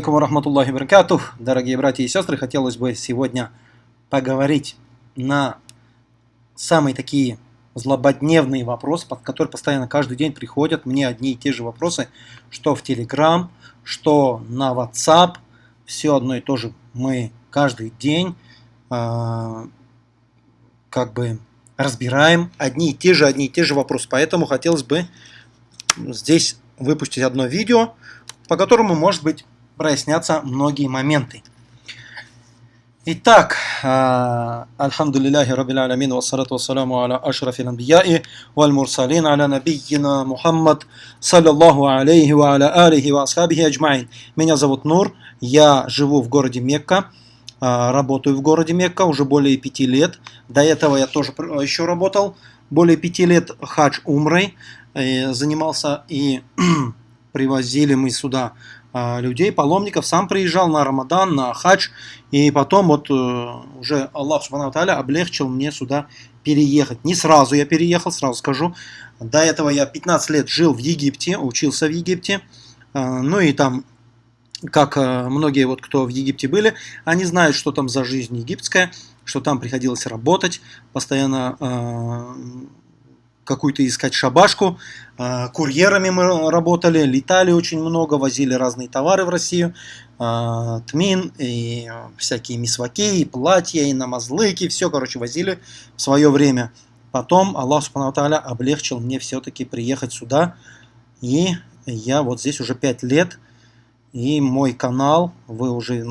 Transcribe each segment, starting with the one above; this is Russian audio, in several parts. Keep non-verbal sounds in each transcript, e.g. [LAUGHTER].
Алейкум. Дорогие братья и сестры, хотелось бы сегодня поговорить на самые такие злободневные вопросы, под которые постоянно каждый день приходят мне одни и те же вопросы, что в Telegram, что на WhatsApp, все одно и то же мы каждый день э, как бы разбираем одни и те же, одни и те же вопросы. Поэтому хотелось бы здесь выпустить одно видео, по которому, может быть, прояснятся многие моменты. Итак, Раббил Алямин, вассалату вассаламу аля ашрафил анбияи, валь мурсалин, аля набийина Мухаммад, саллаллаху алейхи ва аля алихи ва асхабихи аджмаин. Меня зовут Нур, я живу в городе Мекка, а, работаю в городе Мекка уже более пяти лет. До этого я тоже еще работал более пяти лет хадж умрой, э, занимался и [CLEARS THROAT] привозили мы сюда людей, паломников, сам приезжал на Рамадан, на хадж, и потом вот э, уже Аллах Субхану облегчил мне сюда переехать. Не сразу я переехал, сразу скажу. До этого я 15 лет жил в Египте, учился в Египте, а, ну и там как э, многие вот кто в Египте были, они знают, что там за жизнь египетская, что там приходилось работать, постоянно э, какую-то искать шабашку. Э, курьерами мы работали, летали очень много, возили разные товары в Россию. Э, тмин, и всякие мисваки, и платья, и намазлыки, все, короче, возили в свое время. Потом Аллах Субхану облегчил мне все-таки приехать сюда. И я вот здесь уже 5 лет. И мой канал, вы уже,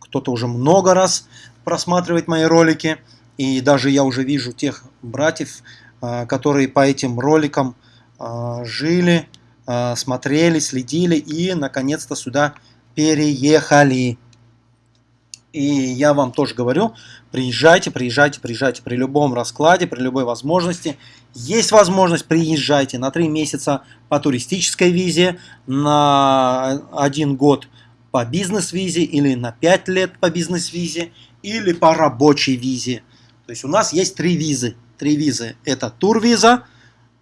кто-то уже много раз просматривает мои ролики. И даже я уже вижу тех братьев, а, которые по этим роликам а, жили, а, смотрели, следили и наконец-то сюда переехали. И я вам тоже говорю, приезжайте, приезжайте, приезжайте при любом раскладе, при любой возможности. Есть возможность, приезжайте на 3 месяца по туристической визе, на 1 год по бизнес-визе или на 5 лет по бизнес-визе или по рабочей визе. То есть у нас есть три визы три визы. Это турвиза,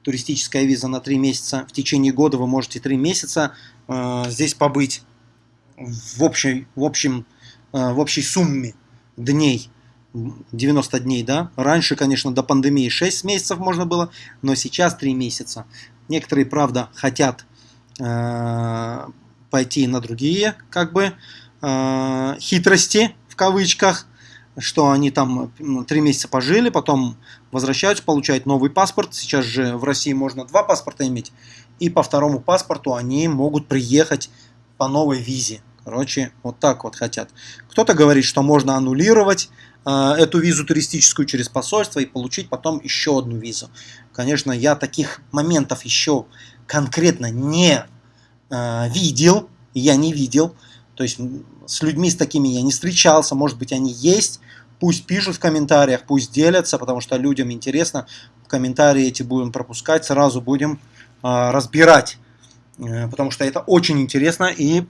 туристическая виза на три месяца. В течение года вы можете три месяца э, здесь побыть в, общей, в, общем, э, в общей сумме дней. 90 дней, да. Раньше, конечно, до пандемии 6 месяцев можно было, но сейчас 3 месяца. Некоторые, правда, хотят э, пойти на другие, как бы, э, хитрости, в кавычках, что они там три месяца пожили, потом возвращаются, получают новый паспорт. Сейчас же в России можно два паспорта иметь. И по второму паспорту они могут приехать по новой визе. Короче, вот так вот хотят. Кто-то говорит, что можно аннулировать э, эту визу туристическую через посольство и получить потом еще одну визу. Конечно, я таких моментов еще конкретно не э, видел. Я не видел. То есть с людьми с такими я не встречался, может быть они есть, пусть пишут в комментариях, пусть делятся, потому что людям интересно, комментарии эти будем пропускать, сразу будем э, разбирать, э, потому что это очень интересно и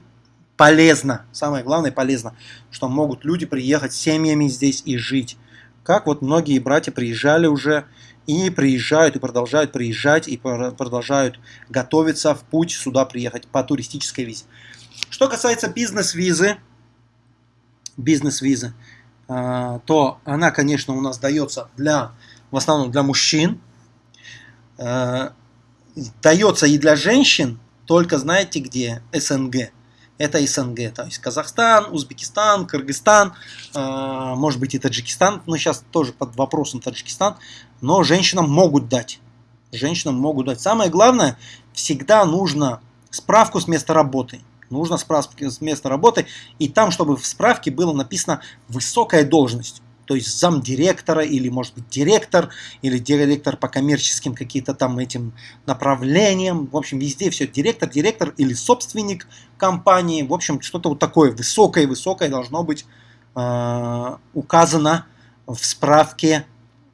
полезно, самое главное полезно, что могут люди приехать с семьями здесь и жить. Как вот многие братья приезжали уже и приезжают, и продолжают приезжать, и продолжают готовиться в путь сюда приехать по туристической визе. Что касается бизнес-визы, бизнес-визы, а, то она, конечно, у нас дается для, в основном для мужчин. А, дается и для женщин, только знаете где? СНГ. Это СНГ, то есть Казахстан, Узбекистан, Кыргызстан, а, может быть и Таджикистан, но сейчас тоже под вопросом Таджикистан, но женщинам могут дать. Женщинам могут дать. Самое главное, всегда нужно справку с места работы нужно справки с места работы, и там, чтобы в справке было написано высокая должность. То есть замдиректора или, может быть, директор, или директор по коммерческим каким-то там этим направлениям. В общем, везде все директор, директор или собственник компании. В общем, что-то вот такое высокое-высокое должно быть э, указано в справке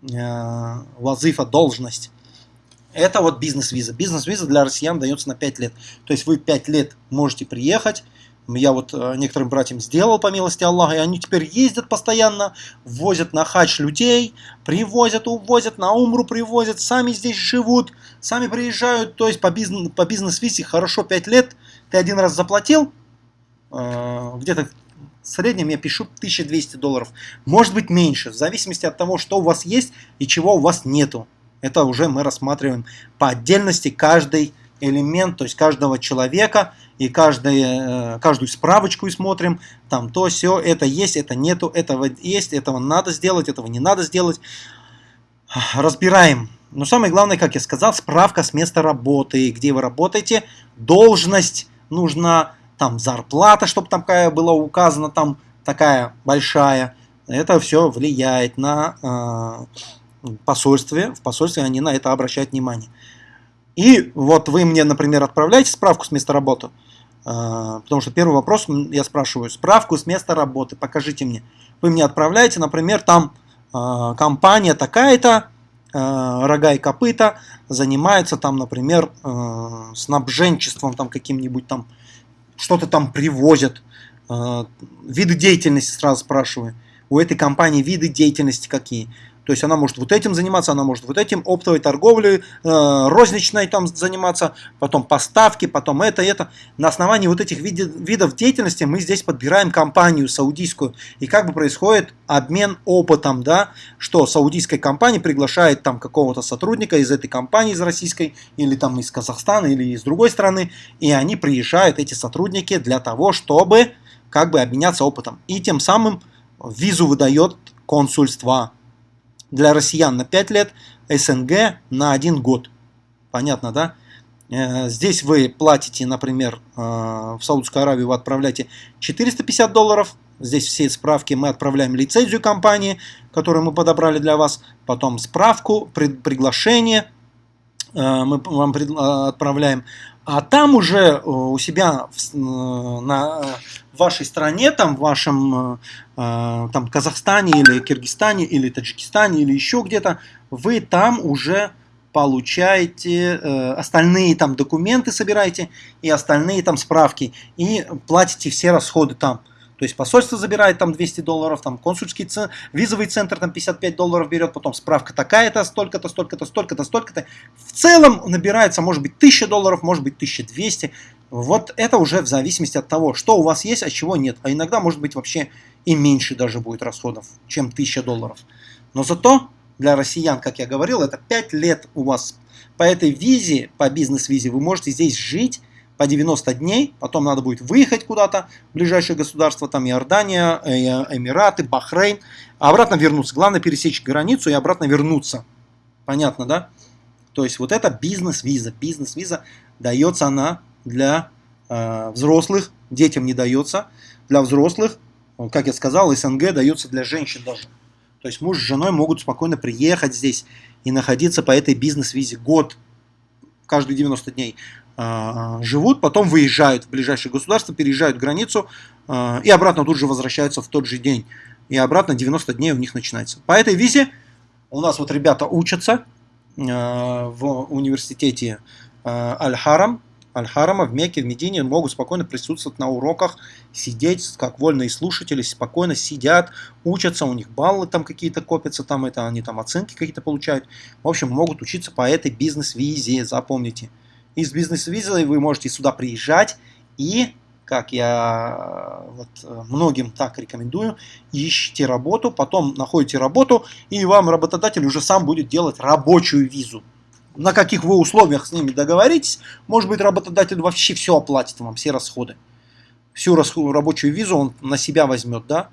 э, Лазыфа должность. Это вот бизнес-виза. Бизнес-виза для россиян дается на 5 лет. То есть вы 5 лет можете приехать. Я вот э, некоторым братьям сделал, по милости Аллаха, и они теперь ездят постоянно, возят на хадж людей, привозят, увозят, на умру привозят, сами здесь живут, сами приезжают. То есть по бизнес-визе хорошо 5 лет, ты один раз заплатил, э, где-то в среднем я пишу 1200 долларов. Может быть меньше, в зависимости от того, что у вас есть и чего у вас нету. Это уже мы рассматриваем по отдельности каждый элемент, то есть каждого человека и каждый, э, каждую справочку и смотрим, там то, все, это есть, это нету, этого есть, этого надо сделать, этого не надо сделать. Разбираем. Но самое главное, как я сказал, справка с места работы, где вы работаете, должность нужна, там зарплата, чтобы там какая была указана, там такая большая. Это все влияет на э, посольстве. В посольстве они на это обращают внимание. И вот вы мне, например, отправляете справку с места работы, э, потому что первый вопрос я спрашиваю, справку с места работы, покажите мне. Вы мне отправляете, например, там э, компания такая-то, э, рога и копыта, занимается там, например, снабженчеством там каким-нибудь там, что-то там привозят, виды деятельности сразу спрашиваю. У этой компании виды деятельности какие? То есть она может вот этим заниматься, она может вот этим, оптовой торговлей, э, розничной там заниматься, потом поставки, потом это, это. На основании вот этих видов, видов деятельности мы здесь подбираем компанию саудийскую. И как бы происходит обмен опытом, да, что саудийская компания приглашает там какого-то сотрудника из этой компании, из российской, или там из Казахстана, или из другой страны, и они приезжают, эти сотрудники, для того, чтобы как бы обменяться опытом. И тем самым визу выдает консульство для россиян на 5 лет, СНГ на 1 год. Понятно, да? Э, здесь вы платите, например, э, в Саудовскую Аравию вы отправляете 450 долларов. Здесь все справки мы отправляем лицензию компании, которую мы подобрали для вас. Потом справку, приглашение э, мы вам отправляем. А там уже у себя на вашей стране, там, в вашем э, э, там, Казахстане или Киргизстане или Таджикистане или еще где-то, вы там уже получаете э, остальные там документы собираете и остальные там справки и платите все расходы там. То есть посольство забирает там 200 долларов, там консульский центр, визовый центр там 55 долларов берет, потом справка такая-то, столько-то, столько-то, столько-то, столько-то. В целом набирается, может быть, 1000 долларов, может быть, 1200. Вот это уже в зависимости от того, что у вас есть, а чего нет. А иногда, может быть, вообще и меньше даже будет расходов, чем 1000 долларов. Но зато для россиян, как я говорил, это 5 лет у вас по этой визе, по бизнес-визе, вы можете здесь жить по 90 дней, потом надо будет выехать куда-то, ближайшее государство, там Иордания, э, Эмираты, Бахрейн, а обратно вернуться. Главное пересечь границу и обратно вернуться. Понятно, да? То есть вот это бизнес-виза. Бизнес-виза дается она для э, взрослых, детям не дается. Для взрослых, как я сказал, СНГ дается для женщин даже. То есть муж с женой могут спокойно приехать здесь и находиться по этой бизнес-визе год, каждые 90 дней. А, живут, потом выезжают в ближайшее государство, переезжают границу а, и обратно тут же возвращаются в тот же день. И обратно 90 дней у них начинается. По этой визе у нас вот ребята учатся а, в университете Аль-Харам, Аль-Харама в Мекке, в Медине могут спокойно присутствовать на уроках, сидеть, как вольные слушатели, спокойно сидят, учатся, у них баллы там какие-то копятся, там это они там оценки какие-то получают. В общем, могут учиться по этой бизнес-визе, запомните. Из бизнес-визой вы можете сюда приезжать и, как я вот, многим так рекомендую, ищите работу, потом находите работу, и вам работодатель уже сам будет делать рабочую визу. На каких вы условиях с ними договоритесь, может быть работодатель вообще все оплатит вам, все расходы. Всю рабочую визу он на себя возьмет, да.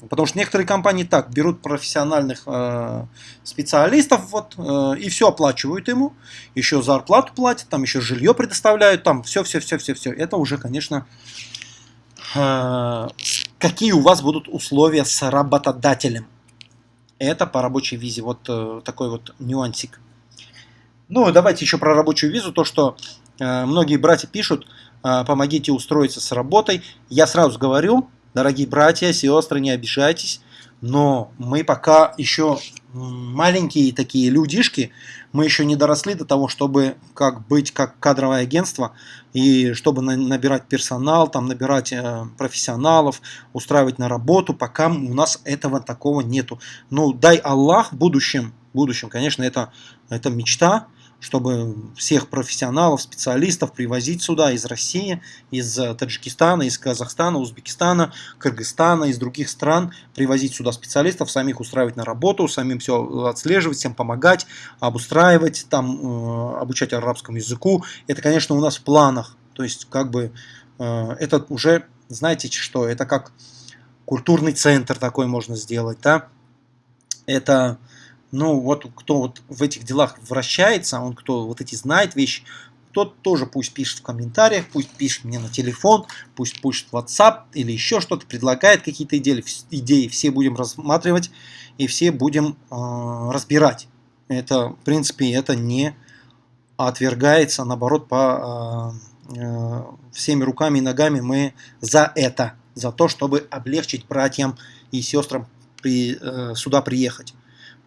Потому что некоторые компании так берут профессиональных э, специалистов вот, э, и все оплачивают ему, еще зарплату платят, там еще жилье предоставляют, там все, все, все, все, все. Это уже, конечно, э, какие у вас будут условия с работодателем. Это по рабочей визе, вот э, такой вот нюансик. Ну, давайте еще про рабочую визу, то, что э, многие братья пишут, э, помогите устроиться с работой. Я сразу говорю, Дорогие братья, сестры, не обижайтесь, но мы пока еще маленькие такие людишки, мы еще не доросли до того, чтобы как быть как кадровое агентство и чтобы набирать персонал, там набирать э, профессионалов, устраивать на работу, пока у нас этого такого нету. Ну, дай Аллах в будущем, в будущем, конечно, это, это мечта, чтобы всех профессионалов, специалистов привозить сюда из России, из э, Таджикистана, из Казахстана, Узбекистана, Кыргызстана, из других стран, привозить сюда специалистов, самих устраивать на работу, самим все отслеживать, всем помогать, обустраивать, там, э, обучать арабскому языку. Это, конечно, у нас в планах. То есть, как бы, э, это уже, знаете что, это как культурный центр такой можно сделать, да. Это ну вот кто вот в этих делах вращается, он кто вот эти знает вещи, тот тоже пусть пишет в комментариях, пусть пишет мне на телефон, пусть пишет в WhatsApp или еще что-то, предлагает какие-то идеи, идеи, все будем рассматривать и все будем э, разбирать. Это, в принципе, это не отвергается, наоборот, по э, э, всеми руками и ногами мы за это, за то, чтобы облегчить братьям и сестрам при, э, сюда приехать.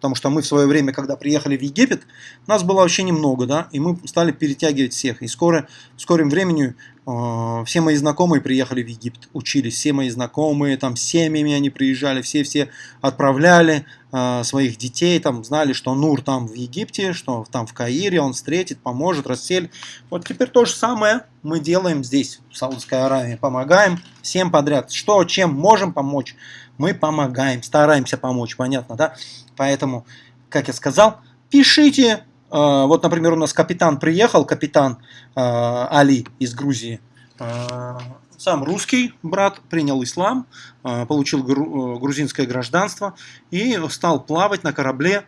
Потому что мы в свое время, когда приехали в Египет, нас было вообще немного, да, и мы стали перетягивать всех. И скоро, в скором времени э, все мои знакомые приехали в Египет, учились, все мои знакомые, там, семьями они приезжали, все-все отправляли э, своих детей, там, знали, что Нур там в Египте, что там в Каире, он встретит, поможет, расселит. Вот теперь то же самое мы делаем здесь, в Саудовской Аравии, помогаем всем подряд. Что, чем можем помочь, мы помогаем, стараемся помочь, понятно, да? Поэтому, как я сказал, пишите. Э, вот, например, у нас капитан приехал, капитан э, Али из Грузии. Э, сам русский брат, принял ислам, получил грузинское гражданство и стал плавать на корабле.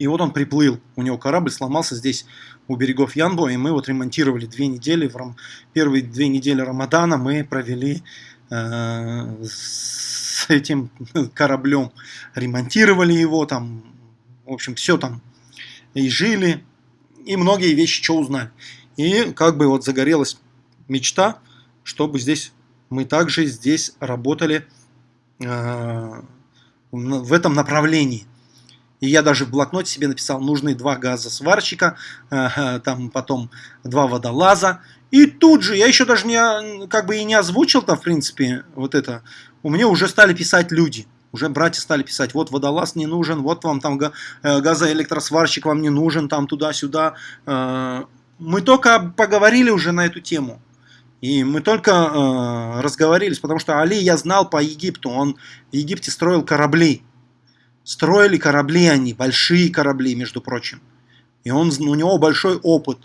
И вот он приплыл, у него корабль сломался здесь у берегов Янбо, и мы вот ремонтировали две недели, в рам... первые две недели Рамадана мы провели э, с этим кораблем, ремонтировали его, там, в общем, все там, и жили, и многие вещи что узнали. И как бы вот загорелась мечта, чтобы здесь, мы также здесь работали э, в этом направлении. И я даже в блокноте себе написал, нужны два газосварщика, э, там потом два водолаза. И тут же, я еще даже не, как бы и не озвучил там, в принципе, вот это у меня уже стали писать люди. Уже братья стали писать, вот водолаз не нужен, вот вам там э, газоэлектросварщик вам не нужен, там туда-сюда. Э, мы только поговорили уже на эту тему. И мы только э, разговорились, потому что Али я знал по Египту. Он в Египте строил корабли. Строили корабли они, большие корабли, между прочим. И он, у него большой опыт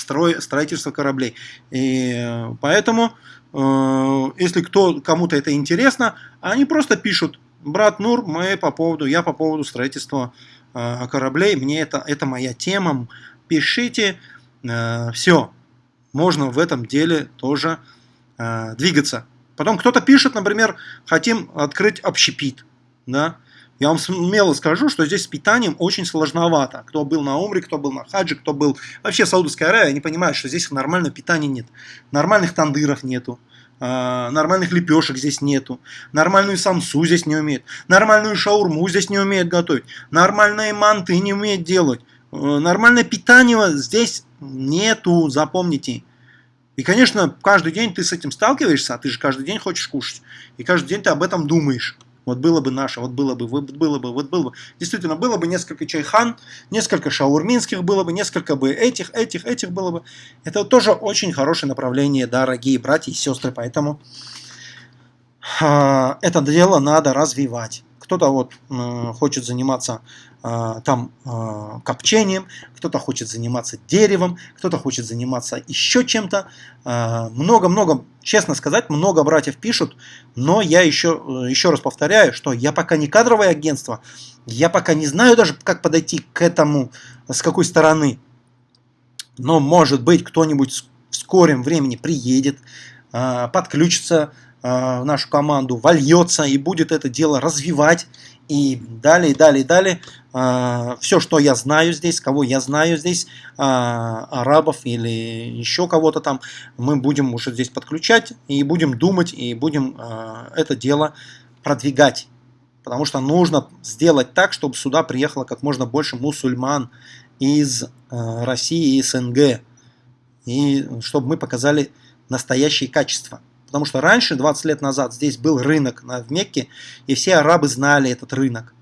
строй, строительства кораблей. И поэтому Э, если кто, кому-то это интересно, они просто пишут, брат Нур, мы по поводу, я по поводу строительства э, кораблей, мне это, это моя тема, пишите, э, все, можно в этом деле тоже двигаться. Потом кто-то пишет, например, хотим открыть общепит, да, я вам смело скажу, что здесь с питанием очень сложновато. Кто был на Умре, кто был на Хаджи, кто был вообще в Саудовской Аравии, они понимают, что здесь нормального питания нет. Нормальных тандыров нету. А, нормальных лепешек здесь нету, нормальную самсу здесь не умеет, нормальную шаурму здесь не умеет готовить, нормальные манты не умеет делать, э, нормальное питание здесь нету, запомните. И, конечно, каждый день ты с этим сталкиваешься, а ты же каждый день хочешь кушать, и каждый день ты об этом думаешь. Вот было бы наше, вот было бы, вот было бы, вот было бы. Действительно, было бы несколько чайхан, несколько шаурминских было бы, несколько бы этих, этих, этих было бы. Это тоже очень хорошее направление, дорогие братья и сестры, поэтому э, это дело надо развивать. Кто-то вот хочет заниматься там э, копчением, кто-то хочет заниматься деревом, кто-то хочет заниматься еще чем-то. Много-много, честно сказать, много братьев пишут, но я еще, еще раз повторяю, что я пока не кадровое агентство, я пока не знаю даже, как подойти к этому, с какой стороны. Но может быть кто-нибудь в скором времени приедет, подключится Э, в нашу команду вольется и будет это дело развивать. И далее, далее, далее. Э, все, что я знаю здесь, кого я знаю здесь, э, арабов или еще кого-то там, мы будем уже здесь подключать и будем думать, и будем это дело продвигать. Потому что нужно сделать так, чтобы сюда приехало как можно больше мусульман из России и СНГ. И чтобы мы показали настоящие качества. Потому что раньше, 20 лет назад, здесь был рынок на, в Мекке, и все арабы знали этот рынок.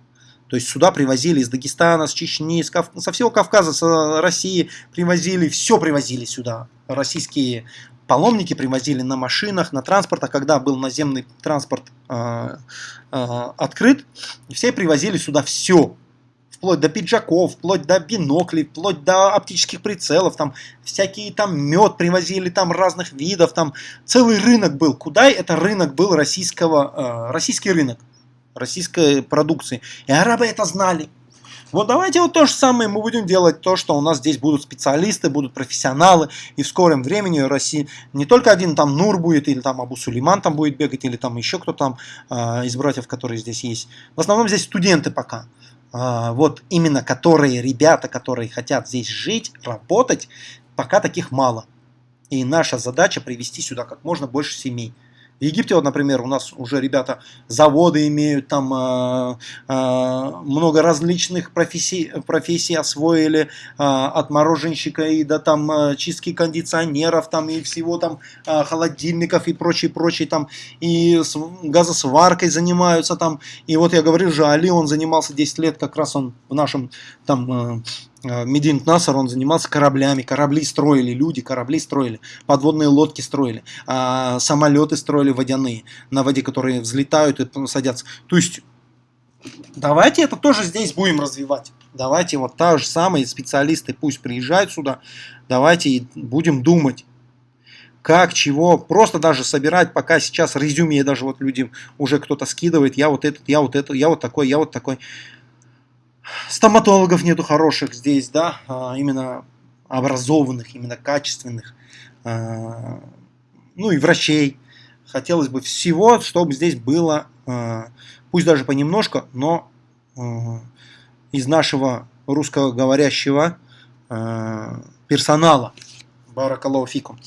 То есть сюда привозили из Дагестана, с Чечни, с Кав... со всего Кавказа, с России привозили, все привозили сюда. Российские паломники привозили на машинах, на транспортах, когда был наземный транспорт э, э, открыт, все привозили сюда все, вплоть до пиджаков, вплоть до биноклей, вплоть до оптических прицелов, там всякие там мед привозили там разных видов, там целый рынок был. Куда это рынок был российского, э, российский рынок российской продукции. И арабы это знали. Вот давайте вот то же самое мы будем делать, то, что у нас здесь будут специалисты, будут профессионалы, и в скором времени в России не только один там Нур будет, или там Абу Сулейман там будет бегать, или там еще кто там э, из братьев, которые здесь есть. В основном здесь студенты пока. Э, вот именно которые ребята, которые хотят здесь жить, работать, пока таких мало. И наша задача привести сюда как можно больше семей. В Египте, вот, например, у нас уже ребята заводы имеют, там э, э, много различных профессий, профессий освоили, э, от мороженщика и до там э, чистки кондиционеров, там и всего там э, холодильников и прочее, прочее, там и с, газосваркой занимаются там. И вот я говорю же, Али, он занимался 10 лет, как раз он в нашем там... Э, Медин Насар, он занимался кораблями, корабли строили, люди корабли строили, подводные лодки строили, а самолеты строили водяные, на воде, которые взлетают и садятся. То есть, давайте это тоже здесь будем развивать. Давайте вот та же самые специалисты пусть приезжают сюда, давайте будем думать, как, чего, просто даже собирать, пока сейчас резюме, даже вот люди, уже кто-то скидывает, я вот этот, я вот этот, я вот такой, я вот такой стоматологов нету хороших здесь, да, а, именно образованных, именно качественных, а, ну и врачей. Хотелось бы всего, чтобы здесь было, а, пусть даже понемножку, но из нашего русскоговорящего персонала. Баракалауфикум.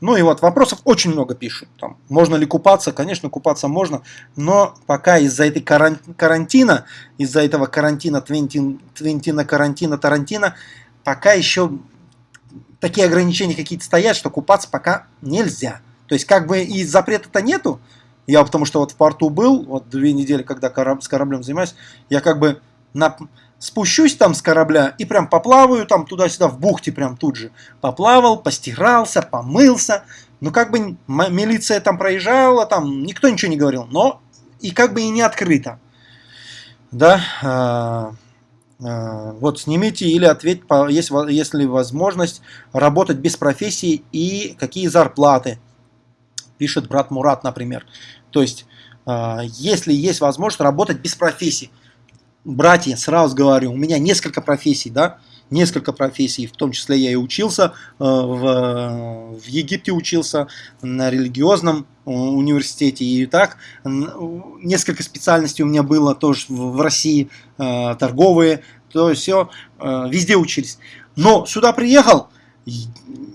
Ну и вот вопросов очень много пишут. Там, можно ли купаться? Конечно, купаться можно, но пока из-за этой карантина, из-за этого карантина, твентин, твентина, карантина, тарантина, пока еще такие ограничения какие-то стоят, что купаться пока нельзя. То есть как бы и запрета-то нету. Я потому что вот в порту был, вот две недели, когда кораб, с кораблем занимаюсь, я как бы на спущусь там с корабля и прям поплаваю там туда-сюда в бухте прям тут же. Поплавал, постирался, помылся. Ну как бы милиция там проезжала, там никто ничего не говорил, но и как бы и не открыто. Да, а, а, вот снимите или ответь, есть, если возможность работать без профессии и какие зарплаты, пишет брат Мурат, например. То есть, а, если есть возможность работать без профессии, братья, сразу говорю, у меня несколько профессий, да, несколько профессий, в том числе я и учился, э, в, в Египте учился, на религиозном э, университете, и так, несколько специальностей у меня было тоже в России, э, торговые, то есть все, везде учились. Но сюда приехал,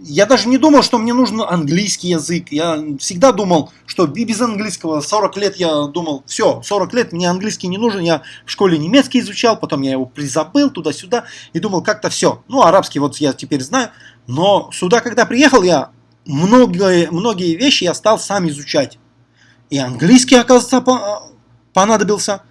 я даже не думал, что мне нужен английский язык. Я всегда думал, что без английского 40 лет я думал, все, 40 лет мне английский не нужен. Я в школе немецкий изучал, потом я его призабыл туда-сюда и думал, как-то все. Ну, арабский вот я теперь знаю. Но сюда, когда приехал, я многие, многие вещи я стал сам изучать. И английский, оказывается, понадобился.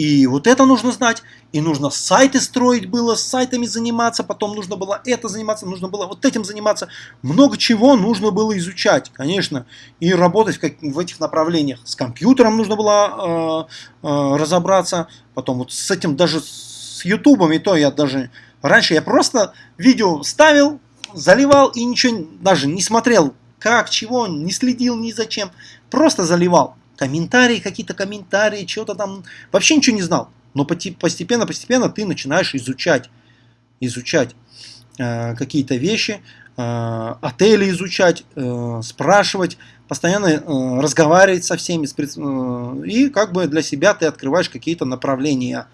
И вот это нужно знать, и нужно сайты строить было, с сайтами заниматься, потом нужно было это заниматься, нужно было вот этим заниматься. Много чего нужно было изучать, конечно, и работать в, как, в этих направлениях. С компьютером нужно было э, э, разобраться, потом вот с этим даже с ютубом, и то я даже... Раньше я просто видео ставил, заливал и ничего даже не смотрел, как, чего, не следил ни зачем, просто заливал комментарии, какие-то комментарии, что-то там, вообще ничего не знал. Но постепенно, постепенно ты начинаешь изучать, изучать э, какие-то вещи, э, отели изучать, э, спрашивать, постоянно э, разговаривать со всеми, э, и как бы для себя ты открываешь какие-то направления.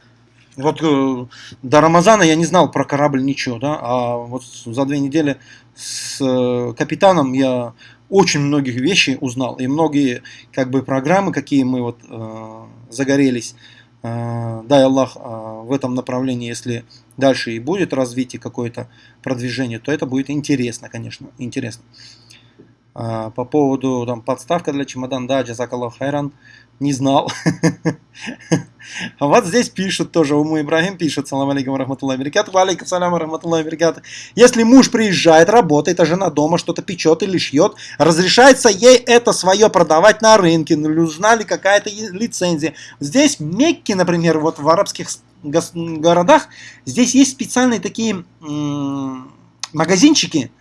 Вот э, до Рамазана я не знал про корабль ничего, да, а вот за две недели с э, капитаном я очень многих вещей узнал. И многие как бы программы, какие мы вот э, загорелись, э, дай Аллах, э, в этом направлении, если дальше и будет развитие какое-то продвижение, то это будет интересно, конечно, интересно. А, по поводу там, подставка для чемодан, да, Джазакаллах Хайран, не знал. [LAUGHS] Вот здесь пишут тоже, Уму Ибрагим пишет, салам алейкум рахматуллахи баракату, алейкум салам рахматуллахи баракату. Если муж приезжает, работает, а жена дома что-то печет или шьет, разрешается ей это свое продавать на рынке, нужна ли какая-то лицензия. Здесь в Мекке, например, вот в арабских городах, здесь есть специальные такие магазинчики,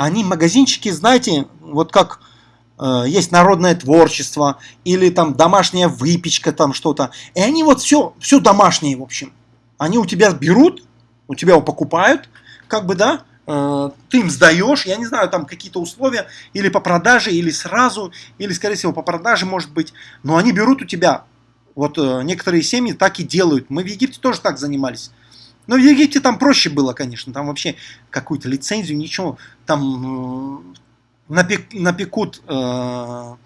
они магазинчики, знаете, вот как э, есть народное творчество или там домашняя выпечка, там что-то. И они вот все, все домашнее, в общем. Они у тебя берут, у тебя его покупают, как бы, да, э, ты им сдаешь, я не знаю, там какие-то условия, или по продаже, или сразу, или, скорее всего, по продаже, может быть. Но они берут у тебя. Вот э, некоторые семьи так и делают. Мы в Египте тоже так занимались. Но в Египте там проще было, конечно. Там вообще какую-то лицензию, ничего. Там э, напек, напекут э,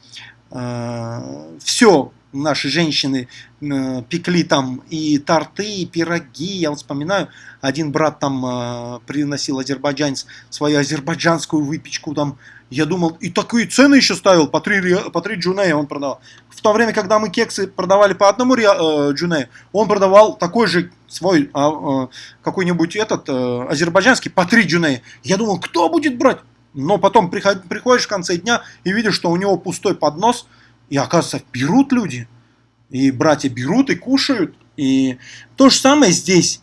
э, все наши женщины э, пекли там и торты, и пироги. Я вот вспоминаю, один брат там э, приносил азербайджанец свою азербайджанскую выпечку там. Я думал, и такие цены еще ставил, по 3, по 3 джунея он продавал. В то время, когда мы кексы продавали по одному э, джунею, он продавал такой же свой а, а, какой-нибудь этот азербайджанский по 3 джуней. Я думал, кто будет брать? Но потом приход, приходишь в конце дня и видишь, что у него пустой поднос, и оказывается, берут люди. И братья берут и кушают. И то же самое здесь.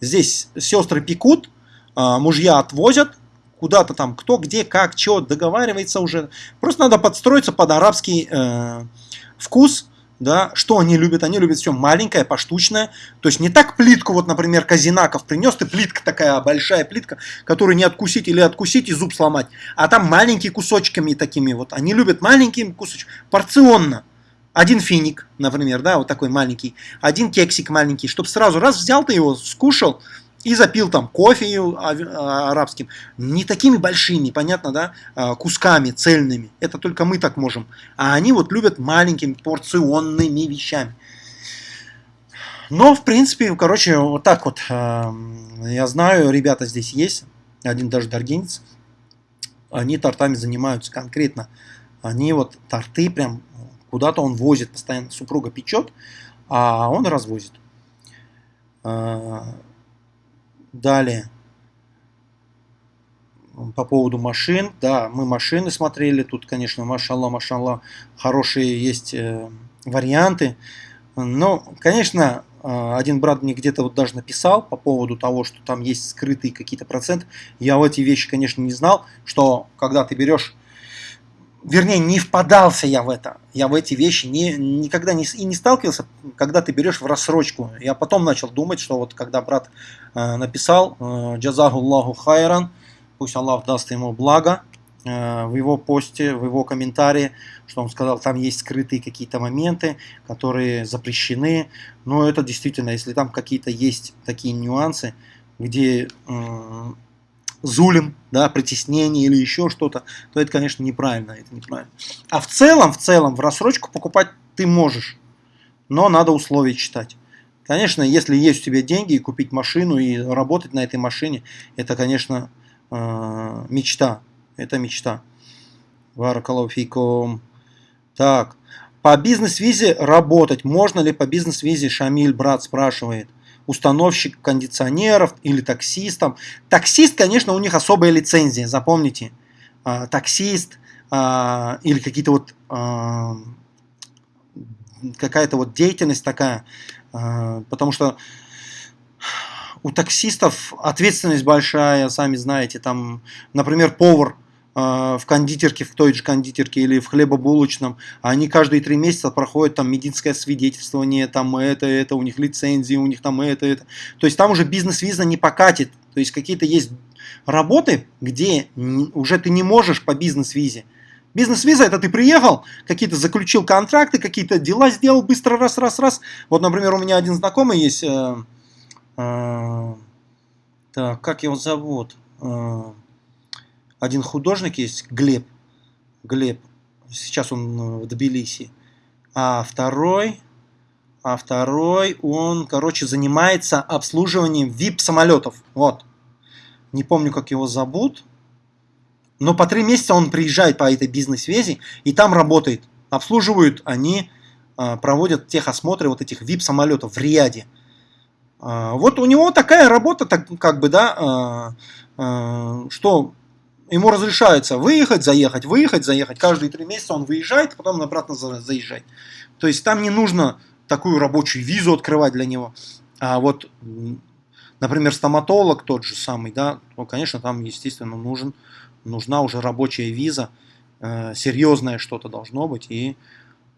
Здесь сестры пекут, мужья отвозят, куда-то там, кто, где, как, что, договаривается уже. Просто надо подстроиться под арабский э, вкус, да, что они любят? Они любят все маленькое, поштучное. То есть не так плитку, вот, например, Казинаков принес, ты плитка такая, большая плитка, которую не откусить или откусить и зуб сломать. А там маленькие кусочками такими вот. Они любят маленькие кусочки, порционно. Один финик, например, да, вот такой маленький. Один кексик маленький, чтобы сразу раз взял ты его, скушал, и запил там кофе а, арабским, не такими большими, понятно, да, а, кусками цельными. Это только мы так можем. А они вот любят маленькими порционными вещами. Но, в принципе, короче, вот так вот. Я знаю, ребята здесь есть, один даже даргинец, они тортами занимаются конкретно. Они вот торты прям куда-то он возит, постоянно супруга печет, а он развозит. Далее. По поводу машин. Да, мы машины смотрели. Тут, конечно, машалла, машалла, хорошие есть э, варианты. Но, конечно, э, один брат мне где-то вот даже написал по поводу того, что там есть скрытые какие-то проценты. Я в эти вещи, конечно, не знал, что когда ты берешь вернее, не впадался я в это. Я в эти вещи не, никогда не, и не сталкивался, когда ты берешь в рассрочку. Я потом начал думать, что вот когда брат э, написал э, «Джазахуллаху хайран», пусть Аллах даст ему благо, э, в его посте, в его комментарии, что он сказал, там есть скрытые какие-то моменты, которые запрещены. Но это действительно, если там какие-то есть такие нюансы, где э, зулим, да, притеснение или еще что-то, то это, конечно, неправильно, это неправильно. А в целом, в целом, в рассрочку покупать ты можешь, но надо условия читать. Конечно, если есть у тебя деньги, и купить машину и работать на этой машине, это, конечно, э, мечта. Это мечта. Варакалуфиком. Так, по бизнес-визе работать. Можно ли по бизнес-визе, Шамиль, брат, спрашивает установщик кондиционеров или таксистом. Таксист, конечно, у них особая лицензия, запомните. А, таксист а, или какие-то вот а, какая-то вот деятельность такая, потому что у таксистов ответственность большая, сами знаете, там, например, повар в кондитерке, в той же кондитерке или в хлебобулочном, они каждые три месяца проходят там медицинское свидетельствование, там это, это, у них лицензии, у них там это, это. То есть там уже бизнес-виза не покатит. То есть какие-то есть работы, где уже ты не можешь по бизнес-визе. Бизнес-виза это ты приехал, какие-то заключил контракты, какие-то дела сделал быстро, раз, раз, раз. Вот, например, у меня один знакомый есть, э, э, так, как его зовут? Э, один художник есть, Глеб. Глеб. Сейчас он э, в Тбилиси. А второй, а второй, он, короче, занимается обслуживанием VIP самолетов. Вот. Не помню, как его зовут. Но по три месяца он приезжает по этой бизнес-визе и там работает. Обслуживают они, а, проводят техосмотры вот этих VIP-самолетов в Риаде. А, вот у него такая работа, так, как бы, да, что ему разрешается выехать, заехать, выехать, заехать. Каждые три месяца он выезжает, потом обратно заезжает. То есть там не нужно такую рабочую визу открывать для него. А вот, например, стоматолог тот же самый, да, то, конечно, там, естественно, нужен нужна уже рабочая виза, э, серьезное что-то должно быть, и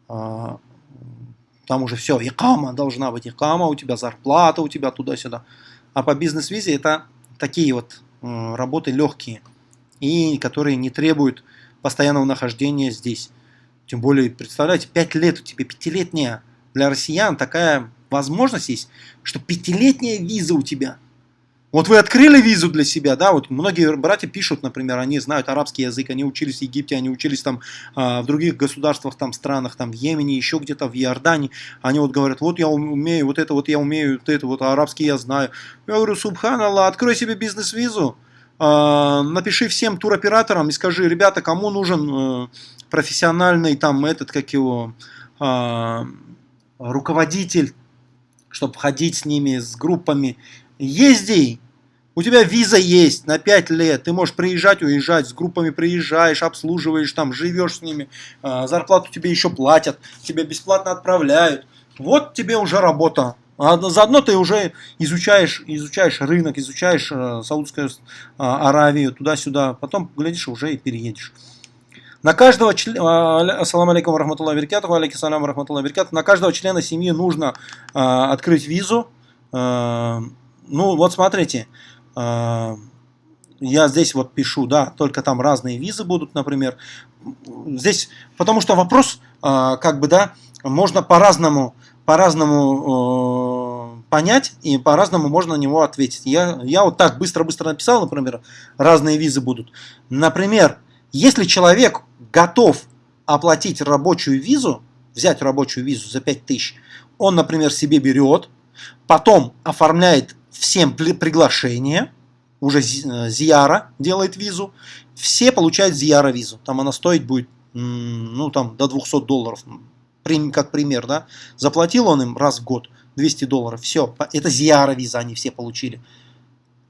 э, там уже все, икама должна быть, икама, у тебя зарплата, у тебя туда-сюда. А по бизнес-визе это такие вот э, работы легкие, и которые не требуют постоянного нахождения здесь. Тем более, представляете, 5 лет у тебя, пятилетняя для россиян такая возможность есть, что пятилетняя виза у тебя – вот вы открыли визу для себя, да, вот многие братья пишут, например, они знают арабский язык, они учились в Египте, они учились там э, в других государствах, там странах, там в Йемене, еще где-то в Иордании, они вот говорят, вот я умею, вот это вот я умею, вот это вот арабский я знаю. Я говорю, субханаллах, открой себе бизнес-визу, напиши всем туроператорам и скажи, ребята, кому нужен э, профессиональный там этот, как его, э, руководитель, чтобы ходить с ними, с группами, езди, у тебя виза есть на 5 лет, ты можешь приезжать, уезжать, с группами приезжаешь, обслуживаешь там, живешь с ними, а, зарплату тебе еще платят, тебя бесплатно отправляют. Вот тебе уже работа. А заодно ты уже изучаешь, изучаешь рынок, изучаешь э, Саудскую а, Аравию, туда-сюда, потом, глядишь, уже и переедешь. На каждого члена, ассаламу алейкум рахматуллах веркату, алейкум рахматуллах веркату, на каждого члена семьи нужно открыть визу. ну вот смотрите, я здесь вот пишу, да, только там разные визы будут, например. Здесь, потому что вопрос, как бы, да, можно по-разному по-разному э, понять и по-разному можно на него ответить. Я, я вот так быстро-быстро написал, например, разные визы будут. Например, если человек готов оплатить рабочую визу, взять рабочую визу за 5000, он, например, себе берет, потом оформляет всем приглашение, уже э, Зияра делает визу, все получают Зияра визу, там она стоить будет, ну там до 200 долларов, как пример, да, заплатил он им раз в год 200 долларов, все, это Зияра виза они все получили.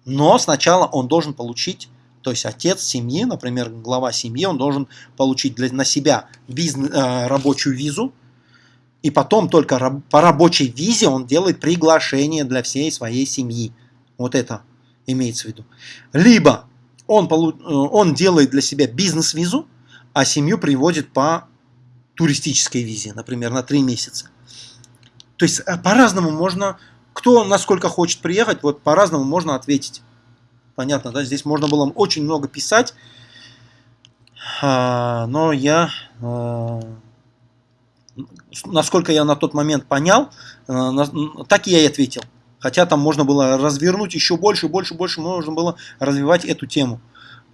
Но сначала он должен получить, то есть отец семьи, например, глава семьи, он должен получить для, на себя бизнес, э, рабочую визу, и потом только по рабочей визе он делает приглашение для всей своей семьи. Вот это имеется в виду. Либо он, э, он делает для себя бизнес-визу, а семью приводит по туристической визе, например, на 3 месяца. То есть э, по-разному можно, кто насколько хочет приехать, вот по-разному можно ответить. Понятно, да? Здесь можно было очень много писать, а, но я э, насколько я на тот момент понял, э, так я и ответил. Хотя там можно было развернуть еще больше, больше, больше, можно было развивать эту тему.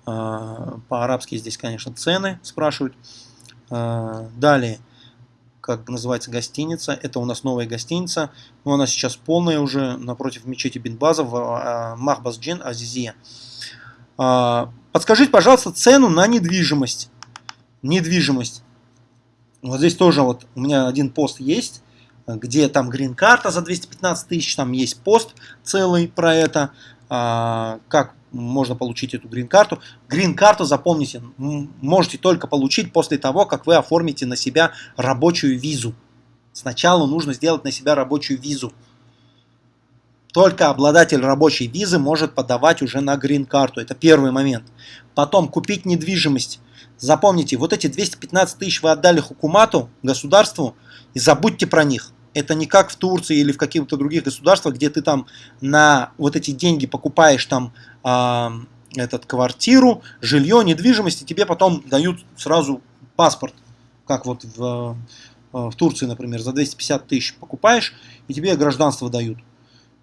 Э, по-арабски здесь, конечно, цены спрашивают. Э, далее, как называется гостиница, это у нас новая гостиница, но она сейчас полная уже напротив мечети Бинбаза в Махбасджин Азизия. Подскажите, пожалуйста, цену на недвижимость. Недвижимость. Вот здесь тоже вот у меня один пост есть, где там грин-карта за 215 тысяч, там есть пост целый про это, а, как можно получить эту грин-карту. Грин-карту, запомните, можете только получить после того, как вы оформите на себя рабочую визу. Сначала нужно сделать на себя рабочую визу. Только обладатель рабочей визы может подавать уже на грин-карту. Это первый момент. Потом купить недвижимость. Запомните, вот эти 215 тысяч вы отдали хукумату, государству, и забудьте про них. Это не как в Турции или в каких-то других государствах, где ты там на вот эти деньги покупаешь там этот квартиру, жилье, недвижимость, и тебе потом дают сразу паспорт, как вот в, э, в Турции, например, за 250 тысяч покупаешь, и тебе гражданство дают.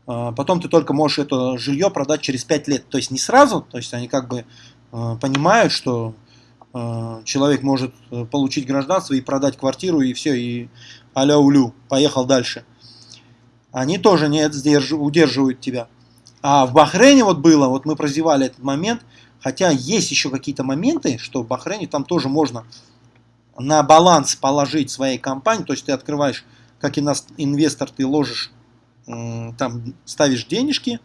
Э, потом ты только можешь это жилье продать через 5 лет. То есть не сразу, то есть они как бы э, понимают, что Э, человек может получить гражданство и продать квартиру, и все, и аля-улю, поехал дальше. Они тоже не удерживают тебя. А в Бахрейне вот было, вот мы прозевали этот момент, Хотя есть еще какие-то моменты, что в Бахрейне там тоже можно на баланс положить своей компании, то есть ты открываешь, как и инвестор, ты ложишь, там ставишь денежки,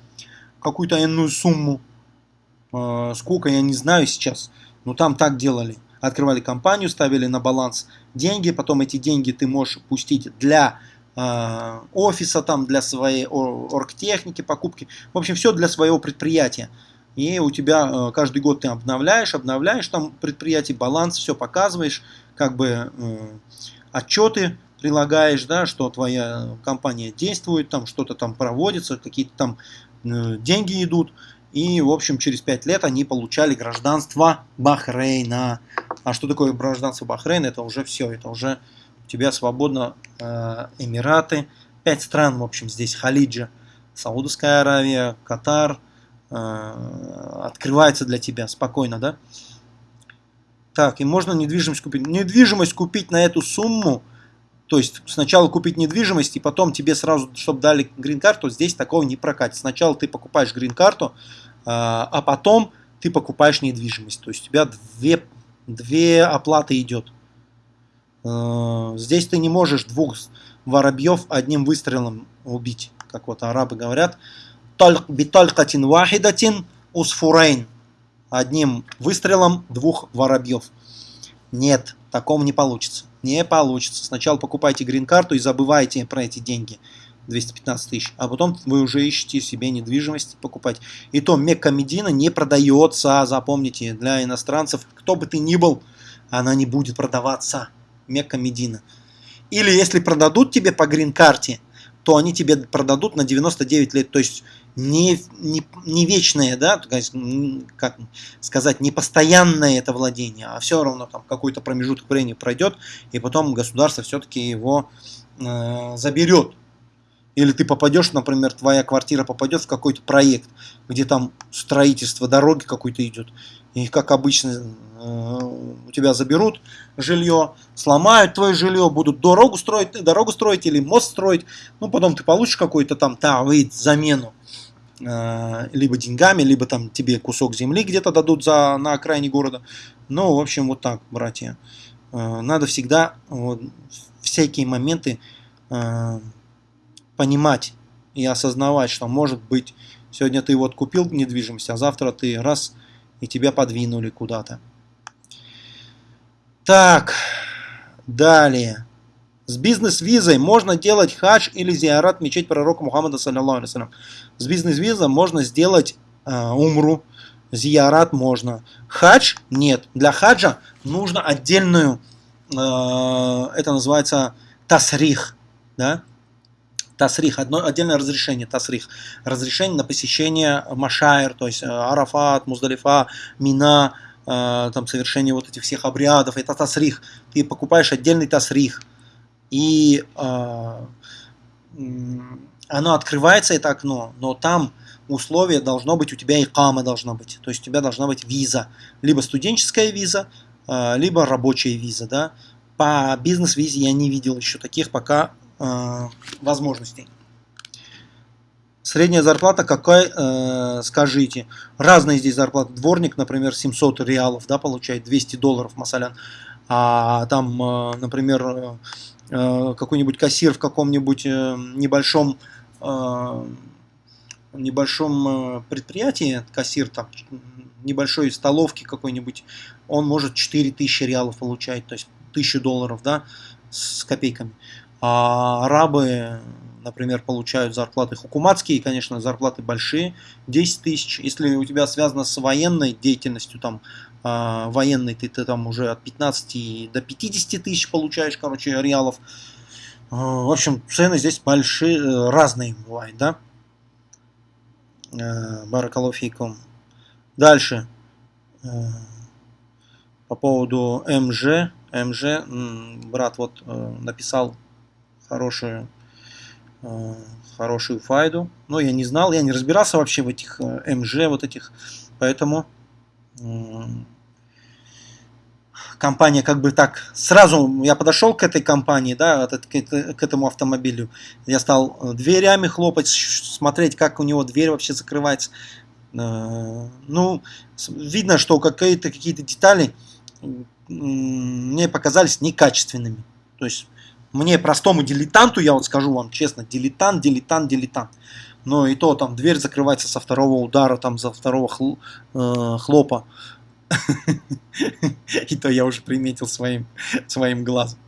какую-то иную сумму, э, сколько, я не знаю сейчас, но там так делали. Открывали компанию, ставили на баланс деньги, потом эти деньги ты можешь пустить для офиса, там, для своей оргтехники, покупки, в общем, все для своего предприятия. И у тебя э, каждый год ты обновляешь, обновляешь там предприятие, баланс, все показываешь, как бы отчеты прилагаешь, да, что твоя компания действует, там что-то там проводится, какие-то там Э, деньги идут. И, в общем, через 5 лет они получали гражданство Бахрейна. А что такое гражданство Бахрейна? Это уже все, это уже у тебя свободно э, Эмираты. Пять стран, в общем, здесь Халиджа. Саудовская Аравия, Катар. Э, открывается для тебя спокойно, да? Так, и можно недвижимость купить. Недвижимость купить на эту сумму – то есть сначала купить недвижимость и потом тебе сразу, чтобы дали грин-карту, здесь такого не прокатит. Сначала ты покупаешь грин-карту, а, а потом ты покупаешь недвижимость. То есть у тебя две, две оплаты идет. А, здесь ты не можешь двух воробьев одним выстрелом убить, как вот арабы говорят. Биталькатин вахидатин усфурейн. Одним выстрелом двух воробьев. Нет, таком не получится. Не получится. Сначала покупайте грин-карту и забывайте про эти деньги. 215 тысяч. А потом вы уже ищете себе недвижимость покупать. И то Мекка Медина не продается, запомните, для иностранцев. Кто бы ты ни был, она не будет продаваться. Мекка Медина. Или если продадут тебе по грин-карте, то они тебе продадут на 99 лет. То есть не, не, не вечное, да, как сказать, не постоянное это владение, а все равно там какой-то промежуток времени пройдет, и потом государство все-таки его э, заберет. Или ты попадешь, например, твоя квартира попадет в какой-то проект, где там строительство дороги какой-то идет. И как обычно э, у тебя заберут жилье, сломают твое жилье, будут дорогу строить, дорогу строить или мост строить. Ну, потом ты получишь какой-то там тавит, замену. Э, либо деньгами, либо там тебе кусок земли где-то дадут за, на окраине города. Ну, в общем, вот так, братья. Э, надо всегда вот, всякие моменты э, понимать и осознавать, что может быть сегодня ты вот купил недвижимость, а завтра ты раз и тебя подвинули куда-то. Так, далее. С бизнес-визой можно делать хадж или зиарат мечеть пророка Мухаммада, саллиллаху алейhi С бизнес-визой можно сделать э, умру, зиарат можно. Хадж нет. Для хаджа нужно отдельную, э, это называется тасрих, да? Тасрих, одно, отдельное разрешение, тасрих. Разрешение на посещение Машайр, то есть э, Арафат, Муздалифа, Мина, э, там совершение вот этих всех обрядов, это тасрих. Ты покупаешь отдельный тасрих и э, оно открывается, это окно, но там условие должно быть, у тебя и кама должна быть, то есть у тебя должна быть виза, либо студенческая виза, э, либо рабочая виза, да. По бизнес-визе я не видел еще таких пока э, возможностей. Средняя зарплата какая, э, скажите. Разные здесь зарплаты. Дворник, например, 700 реалов, да, получает 200 долларов, масалян. А там, э, например, Э, какой-нибудь кассир в каком-нибудь э, небольшом э, небольшом предприятии, кассир там небольшой столовки какой-нибудь, он может 4000 реалов получать, то есть 1000 долларов, да, с копейками. А арабы, например, получают зарплаты хукуматские, конечно, зарплаты большие, 10 тысяч. Если у тебя связано с военной деятельностью, там, э, военной, ты, ты там уже от 15 до 50 тысяч получаешь, короче, реалов. Э, в общем, цены здесь большие, э, разные бывают, да. Э. Дальше. Э, по поводу МЖ. МЖ, брат вот э, написал хорошую, э, хорошую файду. Но я не знал, я не разбирался вообще в этих э, МЖ, вот этих. Поэтому компания как бы так сразу я подошел к этой компании, да, к этому автомобилю, я стал дверями хлопать, смотреть, как у него дверь вообще закрывается. Э, ну, видно, что какие-то какие детали мне показались некачественными. То есть мне простому дилетанту, я вот скажу вам честно, дилетант, дилетант, дилетант. Но и то там дверь закрывается со второго удара, там за второго хл, э, хлопа. [LAUGHS] И то я уже приметил своим, своим глазом.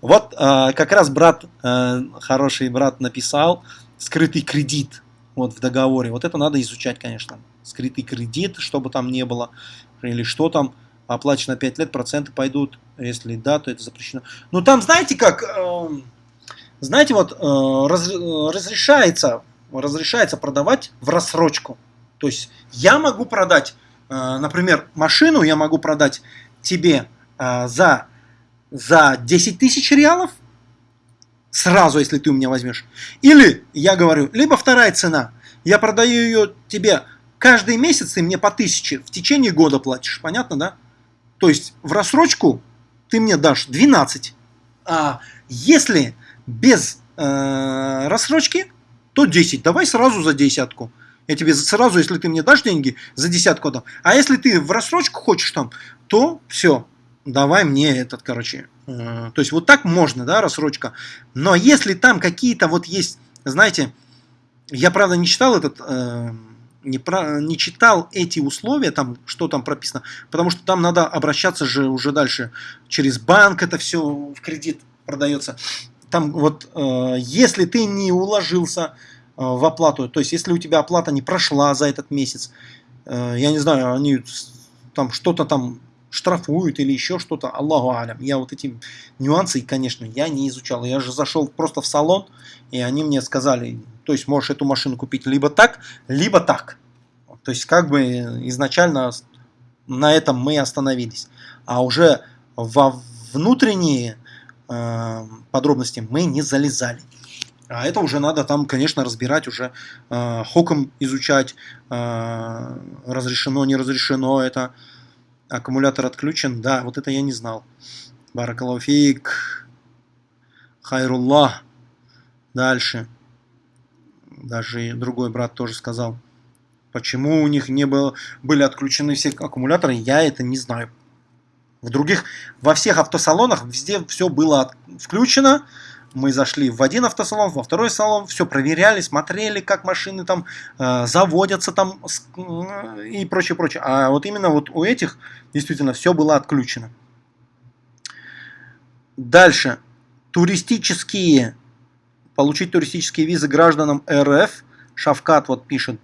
Вот э, как раз брат, э, хороший брат написал скрытый кредит вот в договоре. Вот это надо изучать, конечно. Скрытый кредит, чтобы там не было, или что там, оплачено 5 лет, проценты пойдут, если да, то это запрещено. Ну там, знаете как, э, знаете, вот э, раз, разрешается, разрешается продавать в рассрочку. То есть я могу продать, э, например, машину, я могу продать тебе э, за, за 10 тысяч реалов, сразу, если ты у меня возьмешь. Или, я говорю, либо вторая цена, я продаю ее тебе каждый месяц, ты мне по тысяче в течение года платишь, понятно, да? То есть в рассрочку ты мне дашь 12, а если без э, рассрочки, то 10. Давай сразу за десятку. Я тебе сразу, если ты мне дашь деньги, за десятку дам. А если ты в рассрочку хочешь там, то все, давай мне этот, короче. Э, то есть вот так можно, да, рассрочка. Но если там какие-то вот есть, знаете, я правда не читал этот, э, не, про, не читал эти условия, там, что там прописано, потому что там надо обращаться же уже дальше через банк, это все в кредит продается. Там вот, э, если ты не уложился э, в оплату, то есть если у тебя оплата не прошла за этот месяц, э, я не знаю, они там что-то там штрафуют или еще что-то, Аллаху алям. Я вот эти нюансы, конечно, я не изучал. Я же зашел просто в салон, и они мне сказали, то есть можешь эту машину купить либо так, либо так. То есть как бы изначально на этом мы остановились. А уже во внутренние э, подробности мы не залезали. А это уже надо там, конечно, разбирать, уже э, хоком изучать, э, разрешено, не разрешено это. Аккумулятор отключен, да, вот это я не знал. Баракалуфик, хайруллах. Дальше даже другой брат тоже сказал. Почему у них не было, были отключены все аккумуляторы, я это не знаю. В других, во всех автосалонах везде все было включено. Мы зашли в один автосалон, во второй салон, все проверяли, смотрели, как машины там э, заводятся там э, и прочее, прочее. А вот именно вот у этих действительно все было отключено. Дальше. Туристические получить туристические визы гражданам РФ, Шавкат вот пишет,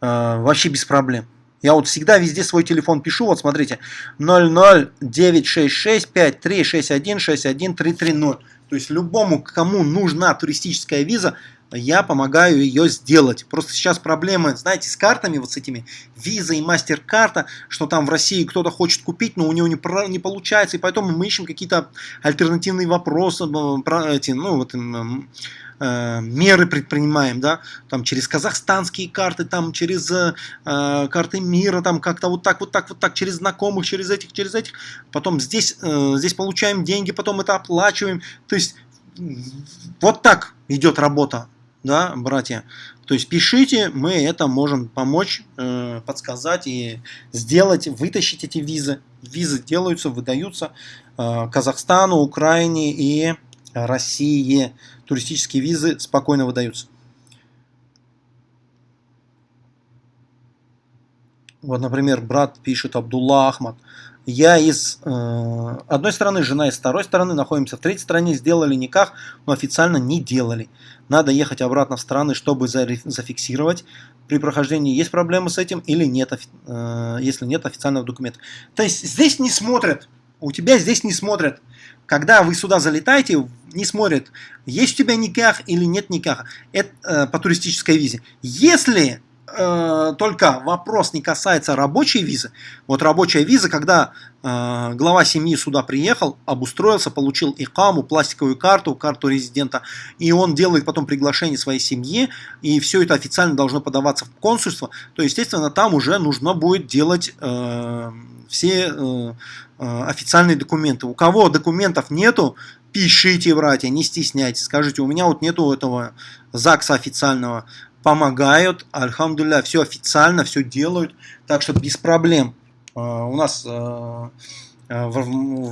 э, вообще без проблем. Я вот всегда везде свой телефон пишу, вот смотрите, 0096653616130. То есть любому, кому нужна туристическая виза, я помогаю ее сделать. Просто сейчас проблемы, знаете, с картами, вот с этими виза и мастер-карта, что там в России кто-то хочет купить, но у него не, не получается, и поэтому мы ищем какие-то альтернативные вопросы, э, про эти, ну, вот, Э, меры предпринимаем, да, там через казахстанские карты, там через э, карты мира, там как-то вот так, вот так, вот так, через знакомых, через этих, через этих, потом здесь, э, здесь получаем деньги, потом это оплачиваем, то есть вот так идет работа, да, братья. То есть пишите, мы это можем помочь, э, подсказать и сделать, вытащить эти визы. Визы делаются, выдаются э, Казахстану, Украине и России туристические визы спокойно выдаются. Вот, например, брат пишет Абдулла Ахмад. Я из э, одной стороны, жена из второй стороны, находимся в третьей стране, сделали никах, но официально не делали. Надо ехать обратно в страны, чтобы зафиксировать. При прохождении есть проблемы с этим или нет, э, если нет официального документа. То есть здесь не смотрят, у тебя здесь не смотрят когда вы сюда залетаете, не смотрят, есть у тебя никах или нет никаха. Это э, по туристической визе. Если э, только вопрос не касается рабочей визы, вот рабочая виза, когда э, глава семьи сюда приехал, обустроился, получил икаму, пластиковую карту, карту резидента, и он делает потом приглашение своей семье, и все это официально должно подаваться в консульство, то, естественно, там уже нужно будет делать э, все э, э, официальные документы. У кого документов нету, пишите, братья, не стесняйтесь. Скажите, у меня вот нету этого ЗАГСа официального. Помогают, альхамдулля, все официально, все делают, так что без проблем. У нас в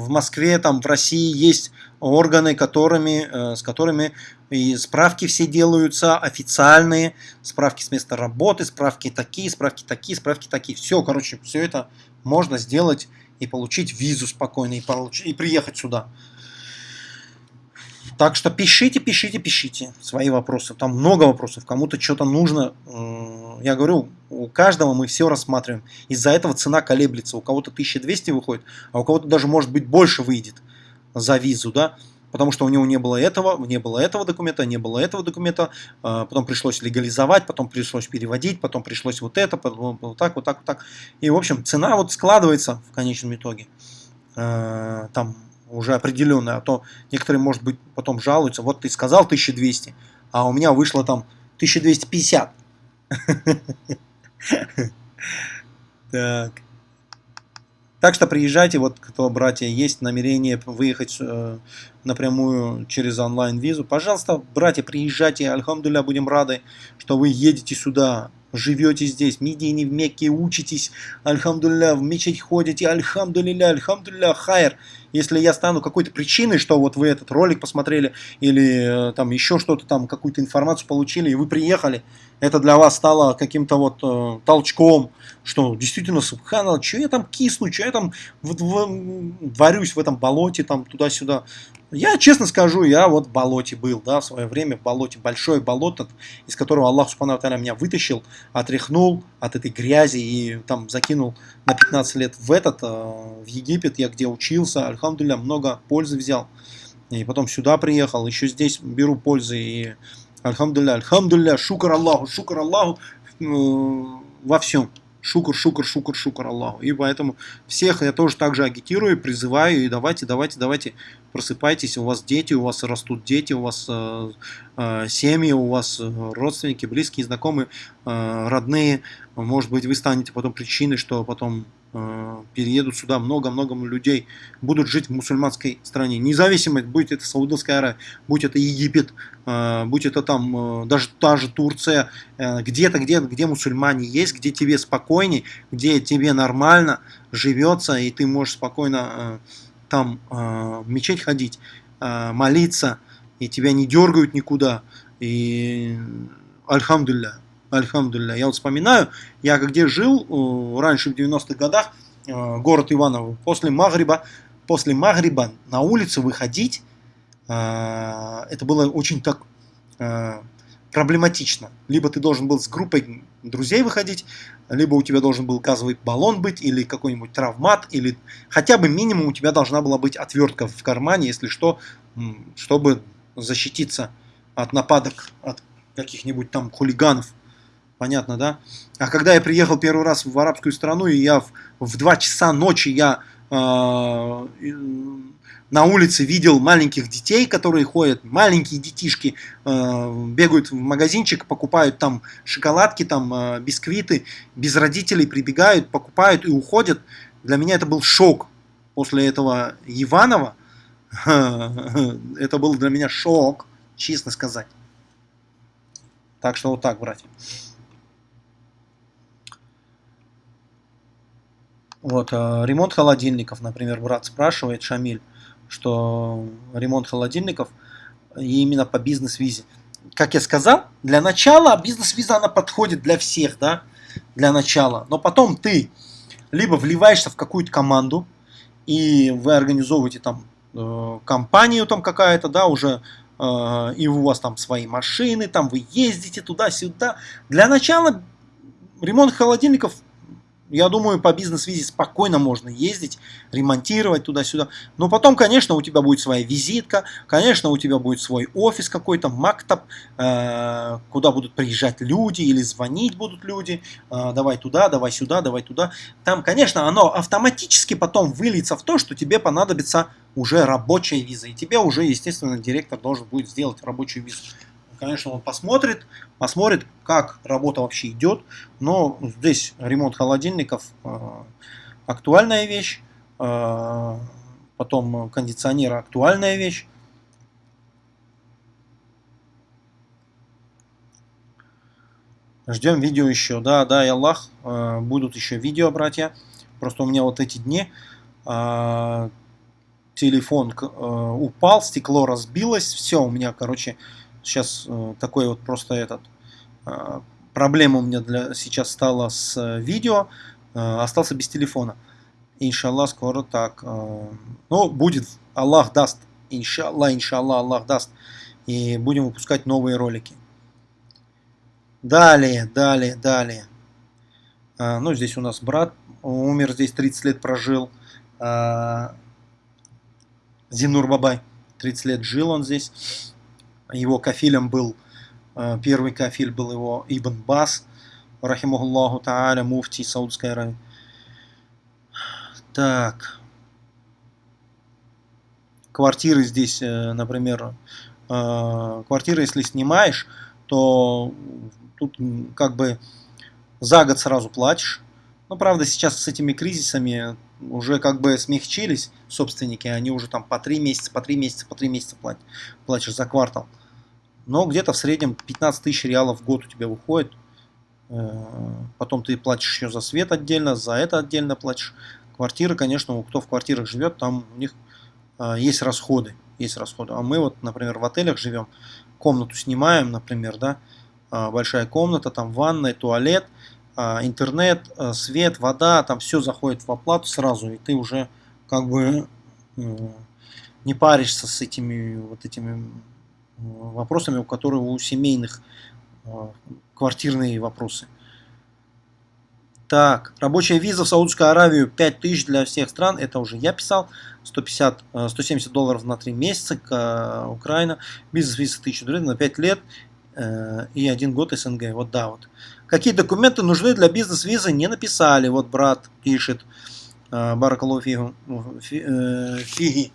Москве, там в России есть органы, которыми, с которыми и справки все делаются официальные, справки с места работы, справки такие, справки такие, справки такие. Все, короче, все это можно сделать и получить визу спокойно, и, получить, и приехать сюда. Так что пишите, пишите, пишите свои вопросы. Там много вопросов. Кому-то что-то нужно. Я говорю, у каждого мы все рассматриваем. Из-за этого цена колеблется. У кого-то 1200 выходит, а у кого-то даже может быть больше выйдет за визу, да потому что у него не было этого, не было этого документа, не было этого документа, а, потом пришлось легализовать, потом пришлось переводить, потом пришлось вот это, потом вот так, вот так, вот так. И, в общем, цена вот складывается в конечном итоге. А, там уже определенная, а то некоторые, может быть, потом жалуются, вот ты сказал 1200, а у меня вышло там 1250. [LAUGHS] Так. Так что приезжайте, вот кто, братья, есть намерение выехать э, напрямую через онлайн-визу, пожалуйста, братья, приезжайте, альхамдуля, будем рады, что вы едете сюда, живете здесь, в Медине, в Мекке, учитесь, альхамдулля, в мечеть ходите, альхамдулилля, альхамдулля, хайр. Если я стану какой-то причиной, что вот вы этот ролик посмотрели, или э, там еще что-то там, какую-то информацию получили, и вы приехали, это для вас стало каким-то вот э, толчком, что действительно, субханал, что я там кисну, что я там в, в, варюсь в этом болоте, там туда-сюда. Я честно скажу, я вот в болоте был, да, в свое время в болоте, большое болото, из которого Аллах Субхану меня вытащил, отряхнул от этой грязи и там закинул на 15 лет в этот, э, в Египет, я где учился, альхамдулля, много пользы взял. И потом сюда приехал, еще здесь беру пользы и альхамдулля, альхамдулля, шукар Аллаху, шукар Аллаху э, во всем. Шукр, шукр, шукр, шукр Аллаху. И поэтому всех я тоже также агитирую, призываю, и давайте, давайте, давайте, просыпайтесь, у вас дети, у вас растут дети, у вас э, э, семьи, у вас э, родственники, близкие, знакомые, э, родные. Может быть, вы станете потом причиной, что потом переедут сюда много-много людей, будут жить в мусульманской стране. Независимо, будь это Саудовская Аравия, будь это Египет, э, будь это там э, даже та же Турция, где-то, где, где мусульмане есть, где тебе спокойней, где тебе нормально живется, и ты можешь спокойно там в мечеть ходить, молиться, и тебя не дергают никуда. И альхамдулля, Альхамдулля. Я вот вспоминаю, я где жил э, раньше в 90-х годах, э, город Иваново, после Магриба, после Магриба на улицу выходить, э, это было очень так проблематично. Либо ты должен был с группой друзей выходить, либо у тебя должен был газовый баллон быть, или какой-нибудь травмат, или хотя бы минимум у тебя должна была быть отвертка в кармане, если что, чтобы защититься от нападок от каких-нибудь там хулиганов. Понятно, да? А когда я приехал первый раз в арабскую страну, и я в, в 2 часа ночи я э, на улице видел маленьких детей, которые ходят, маленькие детишки, э, бегают в магазинчик, покупают там шоколадки, там э, бисквиты, без родителей прибегают, покупают и уходят. Для меня это был шок после этого Иванова. [LAUGHS] Это был для меня шок, честно сказать. Так что вот так, братья. Вот, э, ремонт холодильников, например, брат спрашивает, Шамиль, что ремонт холодильников именно по бизнес-визе. Как я сказал, для начала бизнес-виза она подходит для всех, да, для начала. Но потом ты либо вливаешься в какую-то команду, и вы организовываете там э, компанию там какая-то, да, уже э, и у вас там свои машины, там вы ездите туда-сюда. Для начала ремонт холодильников я думаю, по бизнес-визе спокойно можно ездить, ремонтировать туда-сюда. Но потом, конечно, у тебя будет своя визитка, конечно, у тебя будет свой офис какой-то, мактаб, э, куда будут приезжать люди или звонить будут люди. Э, давай туда, давай сюда, давай туда. Там, конечно, оно автоматически потом выльется в то, что тебе понадобится уже рабочая виза. И тебе уже, естественно, директор должен будет сделать рабочую визу. Конечно, он посмотрит, посмотрит, как работа вообще идет. Но здесь ремонт холодильников э, актуальная вещь. Э, потом кондиционеры актуальная вещь. Ждем видео еще. Да, да, и Аллах, э, будут еще видео, братья. Просто у меня вот эти дни телефон упал, стекло разбилось, все, у меня, короче, сейчас э, такой вот просто этот э, проблема у меня для сейчас стала с видео, э, остался без телефона. Иншаллах, скоро так. Ну, будет, Аллах даст, иншаллах, иншаллах, Аллах даст. И будем выпускать новые ролики. Далее, далее, далее. Ну, здесь у нас брат умер, здесь 30 лет прожил. Зинур Бабай. 30 лет жил он здесь. Его кафилем был, э, первый кафиль был его Ибн Бас, рахимахуллаху та'аля, муфти Саудской Аравии. Так. Квартиры здесь, э, например, э, квартиры, если снимаешь, то тут как бы за год сразу платишь. Но правда сейчас с этими кризисами уже как бы смягчились собственники, они уже там по 3 месяца, по 3 месяца, по 3 месяца платят, платишь за квартал. Но где-то в среднем 15 тысяч реалов в год у тебя выходит. Э, потом ты платишь еще за свет отдельно, за это отдельно платишь. Квартиры, конечно, кто в квартирах живет, там у них э, есть расходы. Есть расходы. А мы вот, например, в отелях живем, комнату снимаем, например, да, э, большая комната, там ванная, туалет, а, интернет, а, свет, вода, там все заходит в оплату сразу, и ты уже как бы не паришься с этими вот этими вопросами, у которых у семейных а, квартирные вопросы. Так, рабочая виза в Саудовскую Аравию 5000 для всех стран, это уже я писал, 150, 170 долларов на 3 месяца, Украина, бизнес-виза 1000 долларов на 5 лет э, и 1 год СНГ, вот да, вот. Какие документы нужны для бизнес-визы, не написали. Вот брат пишет. Баракалу э, фиги.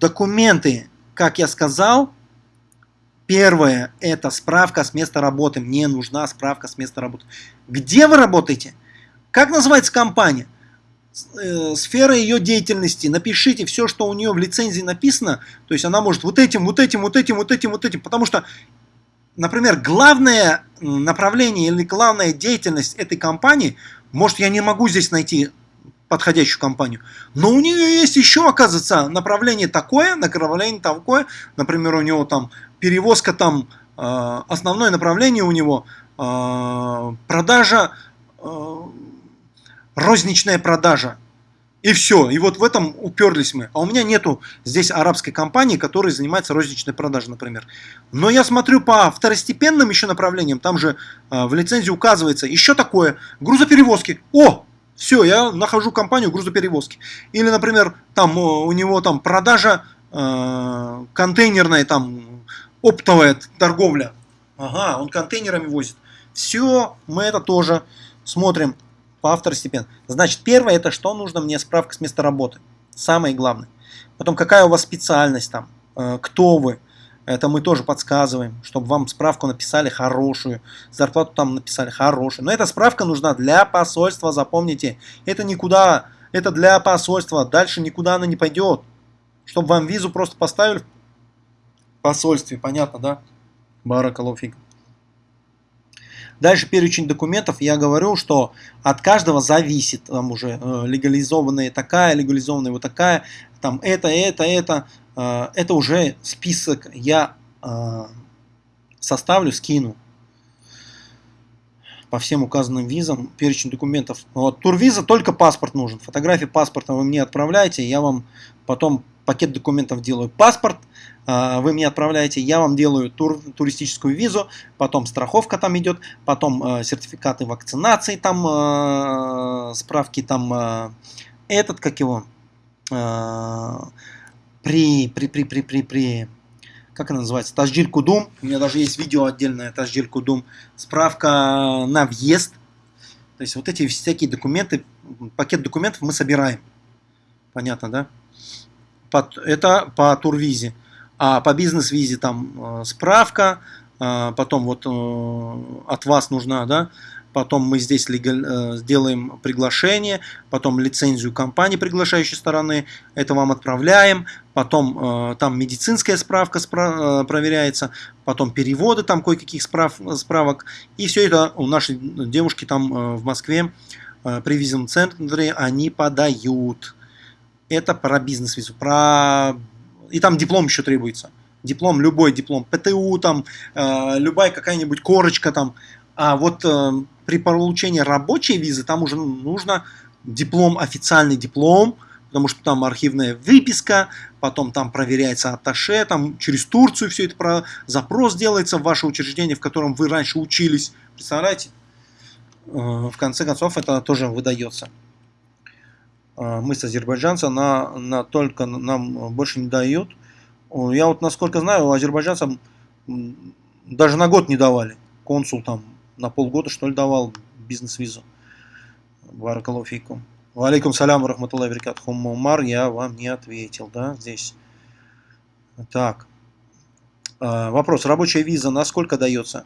Документы, как я сказал, первое это справка с места работы. Мне нужна справка с места работы. Где вы работаете? Как называется компания? Э, сфера ее деятельности, напишите все, что у нее в лицензии написано, то есть она может вот этим, вот этим, вот этим, вот этим, вот этим, потому что например, главное направление или главная деятельность этой компании, может, я не могу здесь найти подходящую компанию, но у нее есть еще, оказывается, направление такое, направление такое, например, у него там перевозка там, э, основное направление у него э, продажа, э, розничная продажа и все. И вот в этом уперлись мы. А у меня нету здесь арабской компании, которая занимается розничной продажей, например. Но я смотрю по второстепенным еще направлениям. Там же э, в лицензии указывается еще такое. Грузоперевозки. О! Все, я нахожу компанию грузоперевозки. Или, например, там у него там продажа э, контейнерная, там оптовая торговля. Ага, он контейнерами возит. Все, мы это тоже смотрим по второстепенно. Значит, первое, это что нужно мне справка с места работы. Самое главное. Потом, какая у вас специальность там, э, кто вы. Это мы тоже подсказываем, чтобы вам справку написали хорошую, зарплату там написали хорошую. Но эта справка нужна для посольства, запомните. Это никуда, это для посольства, дальше никуда она не пойдет. Чтобы вам визу просто поставили в посольстве, понятно, да? Баракалуфик. Дальше перечень документов, я говорю, что от каждого зависит, там уже э, легализованная такая, легализованная вот такая, там это, это, это, это уже список я э, составлю, скину по всем указанным визам, перечень документов. Вот, турвиза только паспорт нужен. Фотографии паспорта вы мне отправляете, я вам потом пакет документов делаю. Паспорт, а, вы мне отправляете, я вам делаю тур, туристическую визу, потом страховка там идет, потом э, сертификаты вакцинации, там э, справки, там э, этот, как его, при, при, при, при, при, при, как она называется, Таждиль Кудум, у меня даже есть видео отдельное, Таждиль Кудум, справка на въезд, то есть вот эти всякие документы, пакет документов мы собираем, понятно, да? Это по турвизе. А по бизнес-визе там э, справка, потом вот э, от вас нужна, да, потом мы здесь легаль, э, сделаем приглашение, потом лицензию компании приглашающей стороны, это вам отправляем, потом э, там медицинская справка спра проверяется, потом переводы там кое-каких справ справок, и все это у нашей девушки там в Москве при визовом центре они подают. Это про бизнес-визу, про... и там диплом еще требуется диплом, любой диплом, ПТУ, там, э, любая какая-нибудь корочка там. А вот э, при получении рабочей визы там уже нужно диплом, официальный диплом, потому что там архивная выписка, потом там проверяется атташе, там через Турцию все это про запрос делается в ваше учреждение, в котором вы раньше учились. Представляете? Э, в конце концов это тоже выдается. Э, мы с азербайджанца на, на только нам больше не дают. Я вот насколько знаю, азербайджанцам даже на год не давали. Консул там на полгода что ли давал бизнес-визу. Баракалуфикум. Валейкум салям, рахматуллах веркат. Умар, я вам не ответил, да, здесь. Так. А, вопрос. Рабочая виза на сколько дается?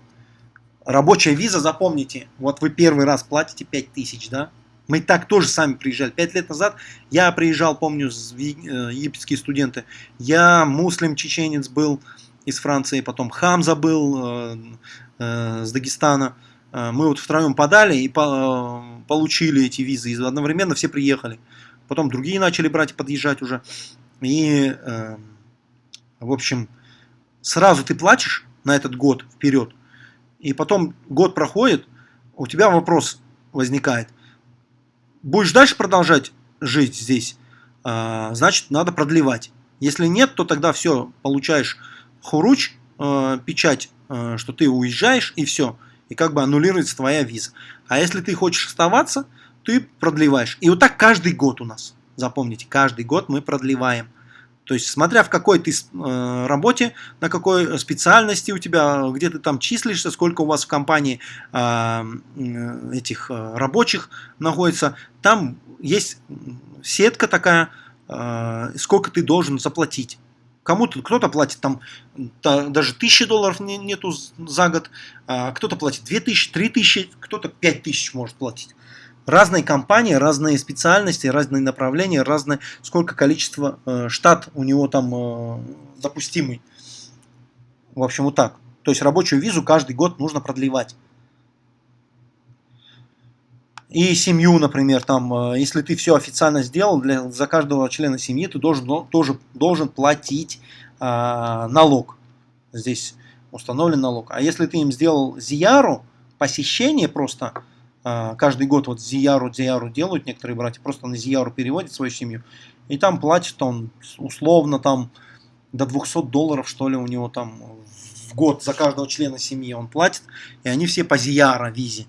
Рабочая виза, запомните, вот вы первый раз платите 5000, да? Мы так тоже сами приезжали. Пять лет назад я приезжал, помню, э, египетские студенты. Я муслим, чеченец был из Франции, потом Хамза был э, э, с Дагестана. Мы вот втроем подали и получили эти визы. И одновременно все приехали. Потом другие начали брать и подъезжать уже. И, в общем, сразу ты платишь на этот год вперед. И потом год проходит, у тебя вопрос возникает будешь дальше продолжать жить здесь, а, значит, надо продлевать. Если нет, то тогда все, получаешь хуруч, а, печать, а, что ты уезжаешь, и все. И как бы аннулируется твоя виза. А если ты хочешь оставаться, ты продлеваешь. И вот так каждый год у нас. Запомните, каждый год мы продлеваем. То есть, смотря в какой ты э, работе, на какой специальности у тебя, где ты там числишься, сколько у вас в компании э, этих э, рабочих находится, там есть сетка такая, э, сколько ты должен заплатить. Кому-то кто-то платит там та, даже тысячи долларов не, нету за год, а кто-то платит две тысячи, три тысячи, кто-то пять тысяч может платить разные компании, разные специальности, разные направления, разное сколько количество э, штат у него там э, допустимый. В общем, вот так. То есть рабочую визу каждый год нужно продлевать. И семью, например, там, э, если ты все официально сделал, для, за каждого члена семьи ты должен, тоже должен платить э, налог. Здесь установлен налог. А если ты им сделал зияру, посещение просто, каждый год вот зияру, зияру делают некоторые братья, просто на зияру переводят свою семью, и там платит он условно там до 200 долларов, что ли, у него там в год за каждого члена семьи он платит, и они все по зияра визе.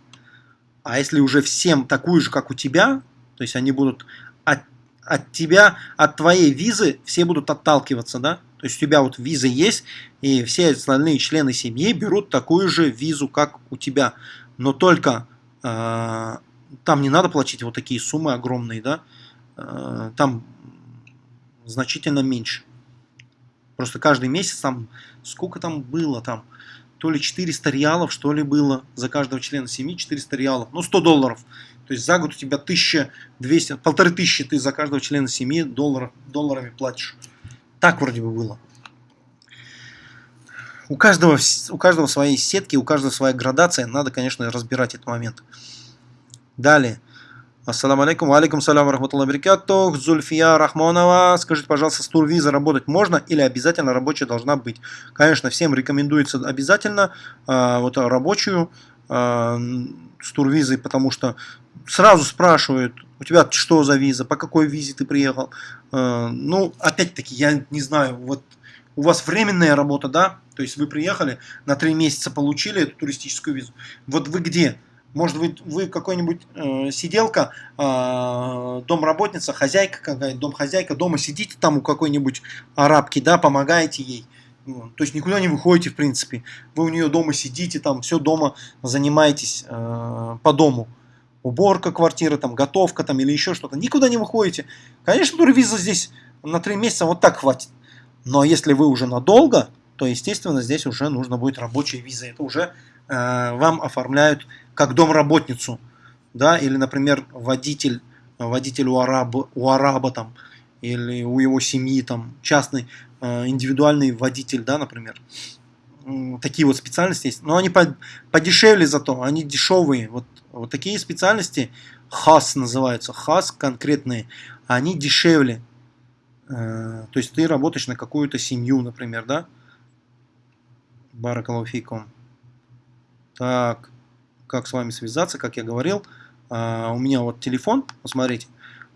А если уже всем такую же, как у тебя, то есть они будут от, от тебя, от твоей визы, все будут отталкиваться, да? То есть у тебя вот виза есть, и все остальные члены семьи берут такую же визу, как у тебя. Но только а, там не надо платить вот такие суммы огромные, да, а, там значительно меньше. Просто каждый месяц там, сколько там было там, то ли 400 реалов, что ли было за каждого члена семьи, 400 реалов, ну 100 долларов. То есть за год у тебя 1200, полторы тысячи ты за каждого члена семьи долларов, долларами платишь. Так вроде бы было. У каждого, у каждого свои сетки, у каждого своя градация. Надо, конечно, разбирать этот момент. Далее. Ассаламу алейкум. Алейкум салям рахматуллах барикатух. Зульфия Рахмонова. Скажите, пожалуйста, с турвиза работать можно или обязательно рабочая должна быть? Конечно, всем рекомендуется обязательно э, вот рабочую э, с турвизой, потому что сразу спрашивают, у тебя что за виза, по какой визе ты приехал. Э, ну, опять-таки, я не знаю, вот у вас временная работа, да, то есть вы приехали, на три месяца получили эту туристическую визу. Вот вы где? Может быть, вы какой-нибудь э, сиделка, э, домработница, хозяйка какая-то, домхозяйка, дома сидите там у какой-нибудь арабки, да, помогаете ей. То есть никуда не выходите, в принципе. Вы у нее дома сидите, там все дома занимаетесь э, по дому. Уборка квартиры, там, готовка там, или еще что-то. Никуда не выходите. Конечно, турвиза здесь на три месяца вот так хватит. Но если вы уже надолго, то, естественно, здесь уже нужно будет рабочая виза. Это уже э, вам оформляют как домработницу, да, или, например, водитель, водитель у араба, у араба там, или у его семьи там частный э, индивидуальный водитель, да, например. Такие вот специальности есть. Но они по, подешевле зато, они дешевые. Вот, вот такие специальности, хас называются, хас конкретные, они дешевле. Э, то есть ты работаешь на какую-то семью, например, да? Баракалуфикум. Так, как с вами связаться, как я говорил. Uh, у меня вот телефон, посмотрите,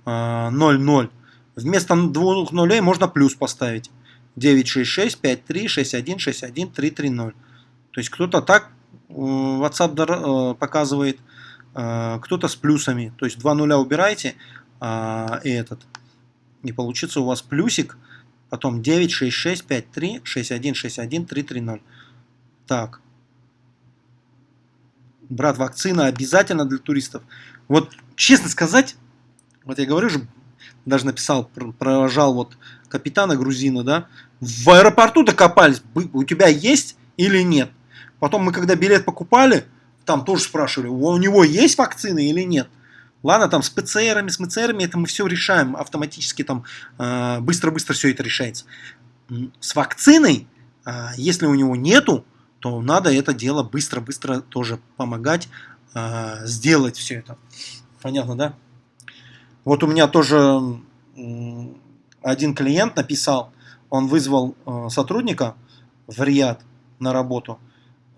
uh, 00. Вместо двух нулей можно плюс поставить. 966 53 61 61 330. То есть кто-то так WhatsApp показывает, кто-то с плюсами. То есть два нуля убирайте и этот. И получится у вас плюсик, потом 966 53 61 61 330. Так, брат, вакцина обязательно для туристов. Вот, честно сказать, вот я говорю же, даже написал, провожал вот капитана грузина, да, в аэропорту докопались, у тебя есть или нет. Потом мы, когда билет покупали, там тоже спрашивали, у него есть вакцина или нет. Ладно, там с ПЦРами, с МЦРами это мы все решаем автоматически, там э, быстро-быстро все это решается. С вакциной, э, если у него нету, то надо это дело быстро-быстро тоже помогать э, сделать все это. Понятно, да? Вот у меня тоже один клиент написал, он вызвал э, сотрудника в Риад на работу –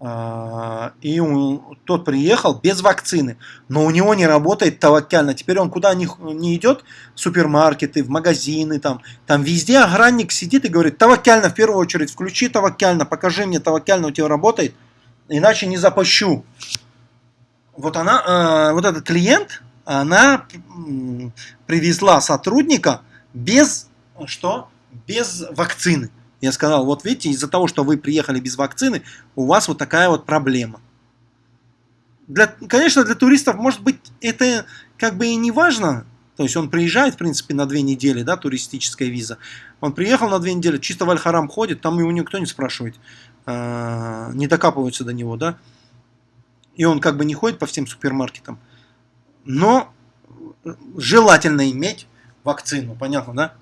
а, и тот приехал без вакцины, но у него не работает таваккально. Теперь он куда не, не идет, в супермаркеты, в магазины, там, там везде охранник сидит и говорит, таваккально в первую очередь, включи таваккально, покажи мне таваккально у тебя работает, иначе не запущу. Вот она, э, вот этот клиент, она привезла сотрудника без, что? Без вакцины. Я сказал, вот видите, из-за того, что вы приехали без вакцины, у вас вот такая вот проблема. Для, конечно, для туристов, может быть, это как бы и не важно. То есть он приезжает, в принципе, на две недели, да, туристическая виза. Он приехал на две недели, чисто в Аль-Харам ходит, там его никто не спрашивает, э, не докапываются до него, да. И он как бы не ходит по всем супермаркетам. Но желательно иметь вакцину, понятно, да?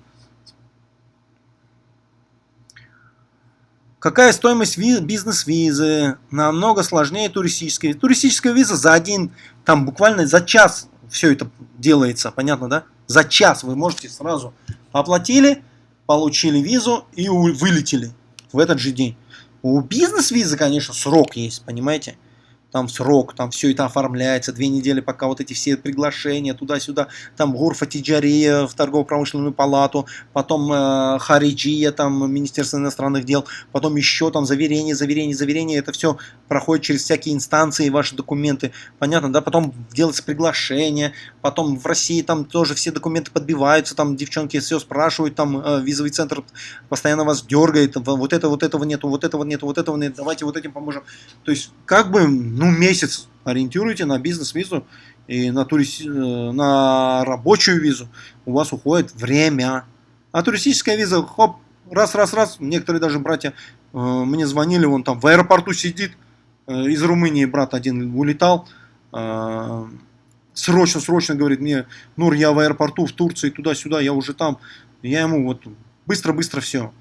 Какая стоимость бизнес-визы? Намного сложнее туристической. Туристическая виза за один, там буквально за час все это делается, понятно, да? За час вы можете сразу оплатили, получили визу и вылетели в этот же день. У бизнес-визы, конечно, срок есть, понимаете? Там срок, там все это оформляется, две недели, пока вот эти все приглашения туда-сюда, там Гурфа Тиджария в торгово-промышленную палату, потом э, Хариджия, там Министерство иностранных дел, потом еще там заверение, заверение, заверение, это все проходит через всякие инстанции, ваши документы, понятно, да, потом делается приглашение, потом в России там тоже все документы подбиваются, там девчонки все спрашивают, там э, визовый центр постоянно вас дергает, вот это, вот этого нету, вот этого нету, вот этого нет, давайте вот этим поможем. То есть, как бы, ну, месяц ориентируйте на бизнес-визу и на, турист... Э, на рабочую визу. У вас уходит время. А туристическая виза, хоп, раз, раз, раз. Некоторые даже братья э, мне звонили, он там в аэропорту сидит. Э, из Румынии брат один улетал. Э, срочно, срочно говорит мне, Нур, я в аэропорту в Турции, туда-сюда, я уже там. Я ему вот быстро-быстро все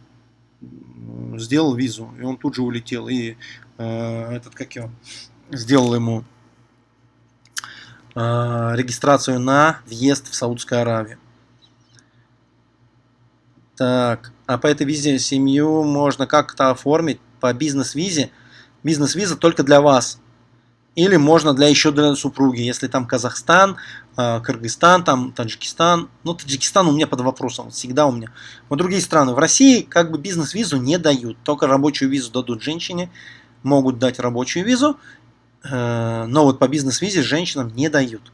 сделал визу, и он тут же улетел. И э, этот, как его, сделал ему э, регистрацию на въезд в Саудскую Аравию. Так, а по этой визе семью можно как-то оформить по бизнес-визе. Бизнес-виза только для вас. Или можно для еще для супруги, если там Казахстан, э, Кыргызстан, там Таджикистан. Ну, Таджикистан у меня под вопросом, всегда у меня. Вот другие страны. В России как бы бизнес-визу не дают, только рабочую визу дадут женщине, могут дать рабочую визу, но вот по бизнес-визе женщинам не дают.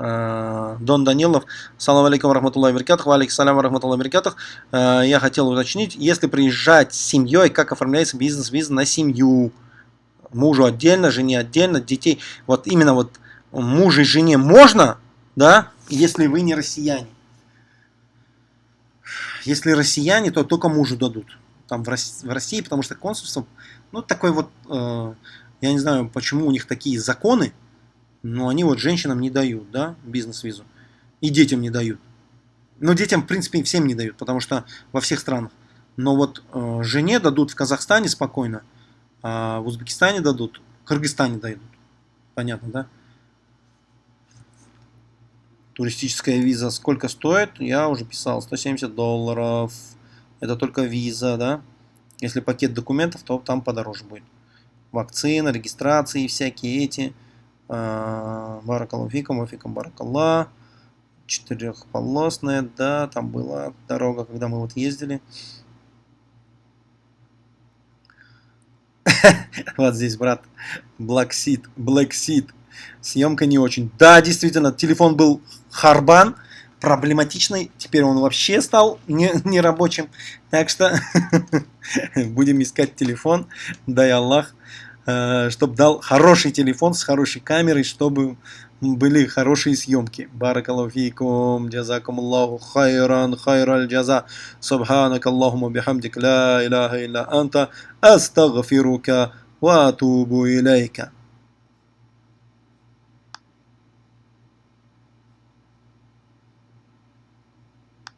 Э, Дон Данилов, салам алейкум рахматуллахи баракатух, алейкум салам рахматуллахи баракатух. Э, я хотел уточнить, если приезжать с семьей, как оформляется бизнес-виза на семью? Мужу отдельно, жене отдельно, детей. Вот именно вот мужу и жене можно, да, если вы не россияне. Если россияне, то только мужу дадут. там в России потому что консульство, ну, такой вот, э, я не знаю, почему у них такие законы, но они вот женщинам не дают, да, бизнес-визу, и детям не дают. Но детям, в принципе, всем не дают, потому что во всех странах. Но вот э, жене дадут в Казахстане спокойно, а в Узбекистане дадут, в Кыргызстане дадут. Понятно, да? Туристическая виза сколько стоит? Я уже писал, 170 долларов. Это только виза, да? Если пакет документов, то там подороже будет. Вакцина, регистрации всякие эти. А, Баракалуфикам, Афикам Баракалла. Четырехполосная, да, там была дорога, когда мы вот ездили. [LAUGHS] Вот здесь, брат, Black Seed, Black Seed. Съемка не очень. Да, действительно, телефон был харбан, проблематичный. Теперь он вообще стал нерабочим. Не так что [LAUGHS] будем искать телефон. Дай Аллах, э, чтобы дал хороший телефон с хорошей камерой, чтобы были хорошие съемки. Баракалуфикум, джазакум Аллаху хайран, хайраль джаза. Субханак Аллахума бихамдик, ла илляха илля анта, астагфирука ва атубу илейка.